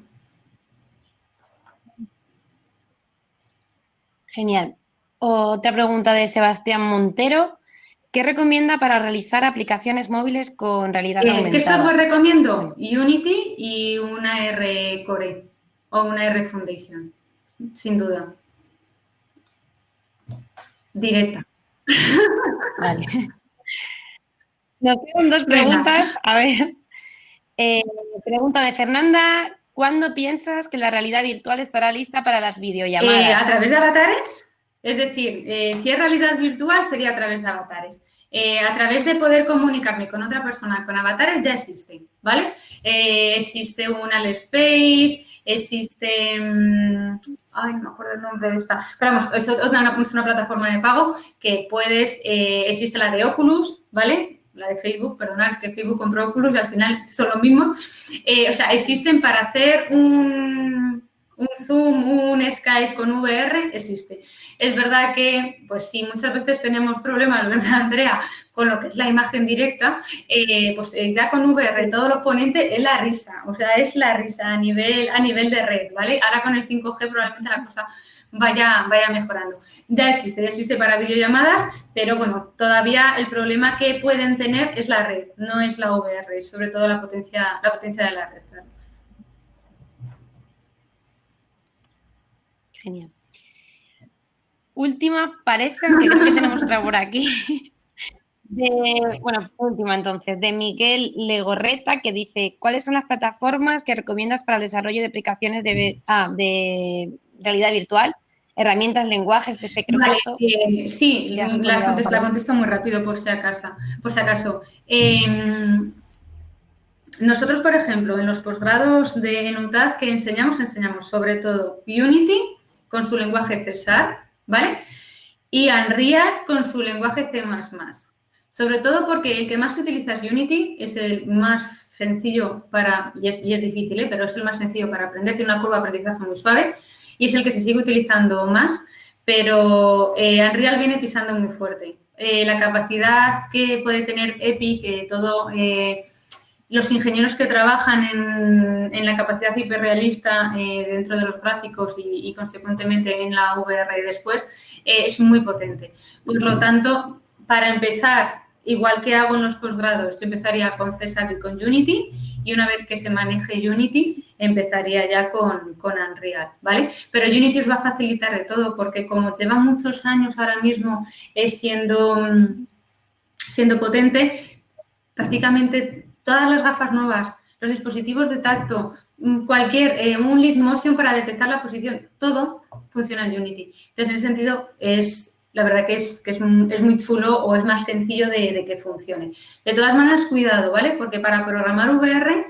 Genial. Otra pregunta de Sebastián Montero. ¿Qué recomienda para realizar aplicaciones móviles con realidad eh, aumentada? ¿Qué software recomiendo? Unity y una R Core o una R Foundation, sin duda. Directa. Vale. Nos quedan dos preguntas. A ver. Eh, pregunta de Fernanda. ¿Cuándo piensas que la realidad virtual estará lista para las videollamadas? Eh, ¿A través de avatares? Es decir, eh, si es realidad virtual sería a través de avatares. a través de poder comunicarme con otra persona con avatares ya existe, ¿vale? existe un Space, existe... Mm, ay, no me acuerdo el nombre de esta. Pero vamos, es una, una plataforma de pago que puedes... existe la de Oculus, ¿vale? La de Facebook, perdonad, es que Facebook compró Oculus y al final son lo mismo. Eh, o sea, existen para hacer un, un Zoom, un Skype con VR, existe. Es verdad que, pues sí, muchas veces tenemos problemas, ¿verdad, Andrea? Con lo que es la imagen directa, eh, pues eh, ya con VR todo lo ponente es la risa, o sea, es la risa a nivel, a nivel de red, ¿vale? Ahora con el 5G probablemente la cosa vaya, vaya mejorando. Ya existe, ya existe para videollamadas, pero bueno, todavía el problema que pueden tener es la red, no es la VR, sobre todo la potencia, la potencia de la red. Genial. Última, parece que creo que tenemos otra por aquí. bueno, última entonces, de Miguel Legorreta, que dice, ¿cuáles son las plataformas que recomiendas para el desarrollo de aplicaciones de, ah, de realidad virtual? Herramientas, lenguajes, de creo sí, la contesto, muy rápido por si acaso. Por si acaso. Em, nosotros, por ejemplo, en los posgrados de ENUTAD que enseñamos, enseñamos sobre todo Unity con su lenguaje Cesar, ¿vale? y Unreal con su lenguaje C++. Sobre todo porque el que más utiliza es Unity, es el más sencillo para, y es, difícil, ¿eh? pero es el más sencillo para aprender, tiene una curva de aprendizaje muy suave y es el que se sigue utilizando más, pero eh, Unreal viene pisando muy fuerte. Eh, la capacidad que puede tener EPI, que todo los ingenieros que trabajan en, la capacidad hiperrealista dentro de los gráficos y, consecuentemente en la VR después, es muy potente. Por lo tanto, para empezar, igual que hago en los posgrados, yo empezaría con César y con Unity y una vez que se maneje Unity, empezaría ya con, con Unreal, ¿vale? Pero Unity os va a facilitar de todo porque como lleva muchos años ahora mismo siendo, siendo potente, prácticamente todas las gafas nuevas, los dispositivos de tacto, cualquier, eh, un lead motion para detectar la posición, todo funciona en Unity. Entonces, en ese sentido, es, la verdad que es, que es, muy chulo o es más sencillo de, que funcione. De todas maneras, cuidado, ¿vale? Porque para programar VR,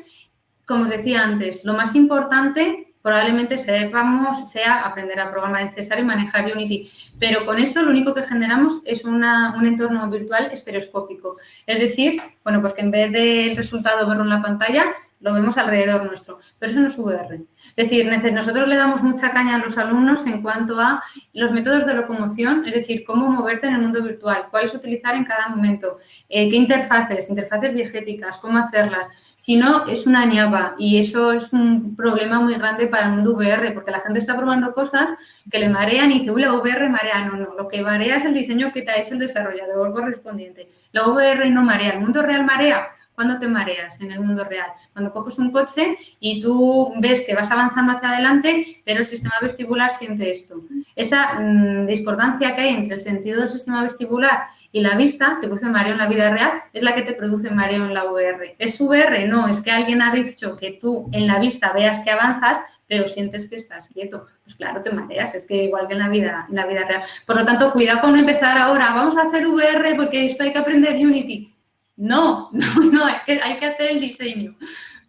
como os decía antes, lo más importante probablemente sepamos, sea aprender a programar en César y manejar Unity. Pero con eso lo único que generamos es un entorno virtual estereoscópico. Es decir, bueno, pues que en vez del resultado verlo en la pantalla, lo vemos alrededor nuestro, pero eso no es VR. Es decir, nosotros le damos mucha caña a los alumnos en cuanto a los métodos de locomoción, es decir, cómo moverte en el mundo virtual, cuáles utilizar en cada momento, eh, qué interfaces, interfaces diegéticas, cómo hacerlas. Si no, es una ñapa y eso es un problema muy grande para el mundo VR, porque la gente está probando cosas que le marean y dice, uy, la VR marea. No, no, lo que marea es el diseño que te ha hecho el desarrollador correspondiente. La VR no marea, el mundo real marea ¿Cuándo te mareas en el mundo real? Cuando coges un coche y tú ves que vas avanzando hacia adelante, pero el sistema vestibular siente esto. Esa mm, discordancia que hay entre el sentido del sistema vestibular y la vista, te produce mareo en la vida real, es la que te produce mareo en la VR. ¿Es VR? No, es que alguien ha dicho que tú en la vista veas que avanzas, pero sientes que estás quieto. Pues claro, te mareas, es que igual que en la vida, en la vida real. Por lo tanto, cuidado con no empezar ahora, vamos a hacer VR porque esto hay que aprender Unity. No, no, no, hay que, hay que hacer el diseño,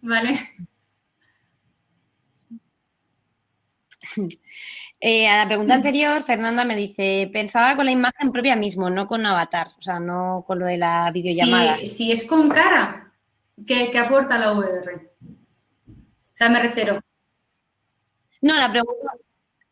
¿vale? Eh, a la pregunta anterior, Fernanda me dice, pensaba con la imagen propia mismo, no con avatar, o sea, no con lo de la videollamada. Si, es con cara, ¿qué, aporta la VR? O sea, me refiero. No, la pregunta,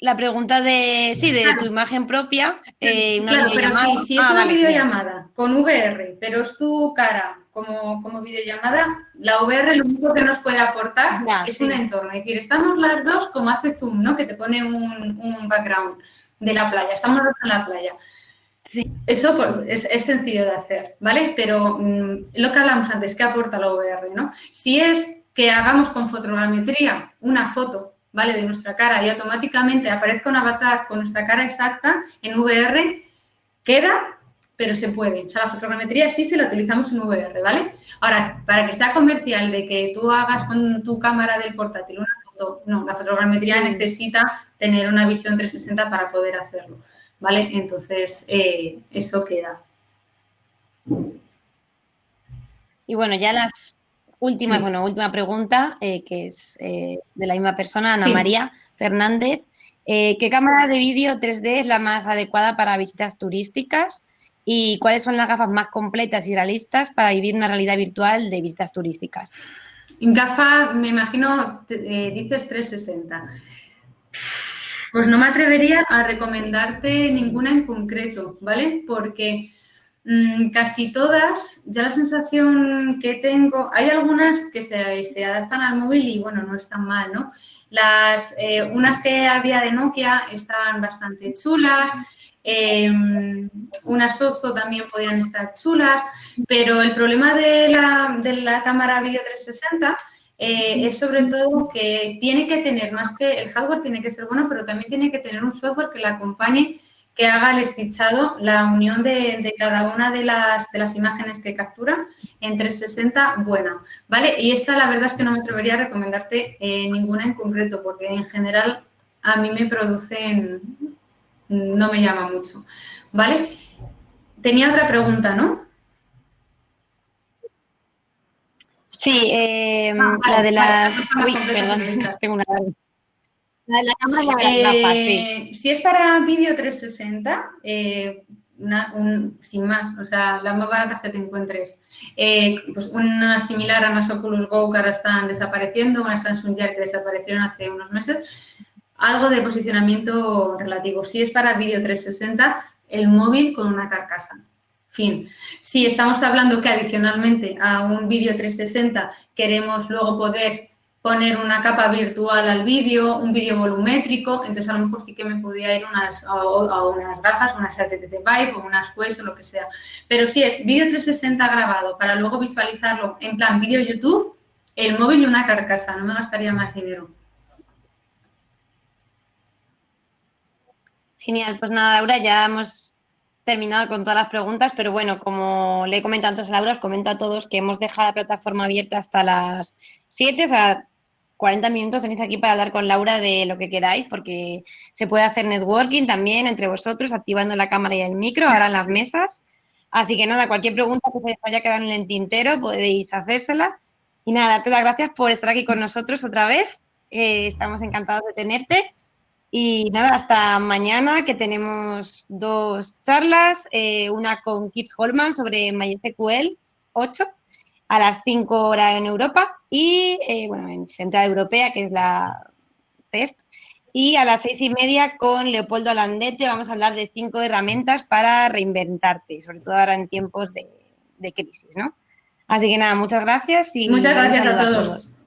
la pregunta de, sí, de tu imagen propia, eh, claro, pero si, es ah, una videollamada con VR, pero es tu cara como, como videollamada, la VR lo único que nos puede aportar es un entorno. Es decir, estamos las dos como hace Zoom, ¿no? Que te pone un, background de la playa, estamos en la playa. Sí. Eso pues, es, sencillo de hacer, ¿vale? Pero mm, lo que hablamos antes, ¿qué aporta la VR, no? Si es que hagamos con fotogrametría una foto ¿vale? De nuestra cara y automáticamente aparezca un avatar con nuestra cara exacta en VR, queda, pero se puede. O sea, la fotogrametría existe y la utilizamos en VR, ¿vale? Ahora, para que sea comercial de que tú hagas con tu cámara del portátil una foto, no, la fotogrametría necesita tener una visión 360 para poder hacerlo, ¿vale? Entonces, eh, eso queda. Y bueno, ya las Última, bueno, última pregunta, eh, que es eh, de la misma persona, Ana María Fernández. Eh, ¿Qué cámara de vídeo 3D es la más adecuada para visitas turísticas? ¿Y cuáles son las gafas más completas y realistas para vivir una realidad virtual de visitas turísticas? Gafa, me imagino, dices 360. Pues no me atrevería a recomendarte ninguna en concreto, ¿vale? Porque Mm, casi todas, ya la sensación que tengo, hay algunas que se, adaptan al móvil y bueno, no están mal, ¿no? Las, eh, unas que había de Nokia estaban bastante chulas, em, unas Ozo también podían estar chulas, pero el problema de la, de la cámara Video 360 eh, es sobre todo que tiene que tener, más que el hardware tiene que ser bueno, pero también tiene que tener un software que la acompañe que haga el estichado, la unión de, cada una de las, de las, imágenes que captura en 360 buena, ¿vale? Y esa la verdad es que no me atrevería a recomendarte eh, ninguna en concreto, porque en general a mí me producen, no me llama mucho, ¿vale? Tenía otra pregunta, ¿no? Sí, eh, ah, la de las... Uy, perdón, tengo una... La, cámara eh, Si es para vídeo 360, eh, sin más, o sea, las más baratas que te encuentres. Eh, pues una similar a las Oculus Go que ahora están desapareciendo, una Samsung Jack que desaparecieron hace unos meses. Algo de posicionamiento relativo. Si es para vídeo 360, el móvil con una carcasa. Fin. Si estamos hablando que adicionalmente a un vídeo 360 queremos luego poder poner una capa virtual al vídeo, un vídeo volumétrico, entonces a lo mejor sí que me podía ir unas, a, unas gafas, unas HTC Vive o unas Quest o lo que sea. Pero si es vídeo 360 grabado para luego visualizarlo en plan vídeo YouTube, el móvil y una carcasa, no me gastaría más dinero. Genial, pues nada, Laura, ya hemos terminado con todas las preguntas, pero bueno, como le he comentado antes a Laura, os comento a todos que hemos dejado la plataforma abierta hasta las 7, o sea, 40 minutos tenéis aquí para hablar con Laura de lo que queráis, porque se puede hacer networking también entre vosotros, activando la cámara y el micro, ahora en las mesas. Así que nada, cualquier pregunta que se haya quedado en el tintero podéis hacérsela. Y nada, te las gracias por estar aquí con nosotros otra vez. estamos encantados de tenerte. Y nada, hasta mañana que tenemos dos charlas, eh, una con Keith Holman sobre MySQL 8 a las 5 horas en Europa y, eh, bueno, en Central Europea, que es la test, y a las seis y media con Leopoldo Alandete vamos a hablar de cinco herramientas para reinventarte, sobre todo ahora en tiempos de, crisis, ¿no? Así que nada, muchas gracias y muchas gracias a todos.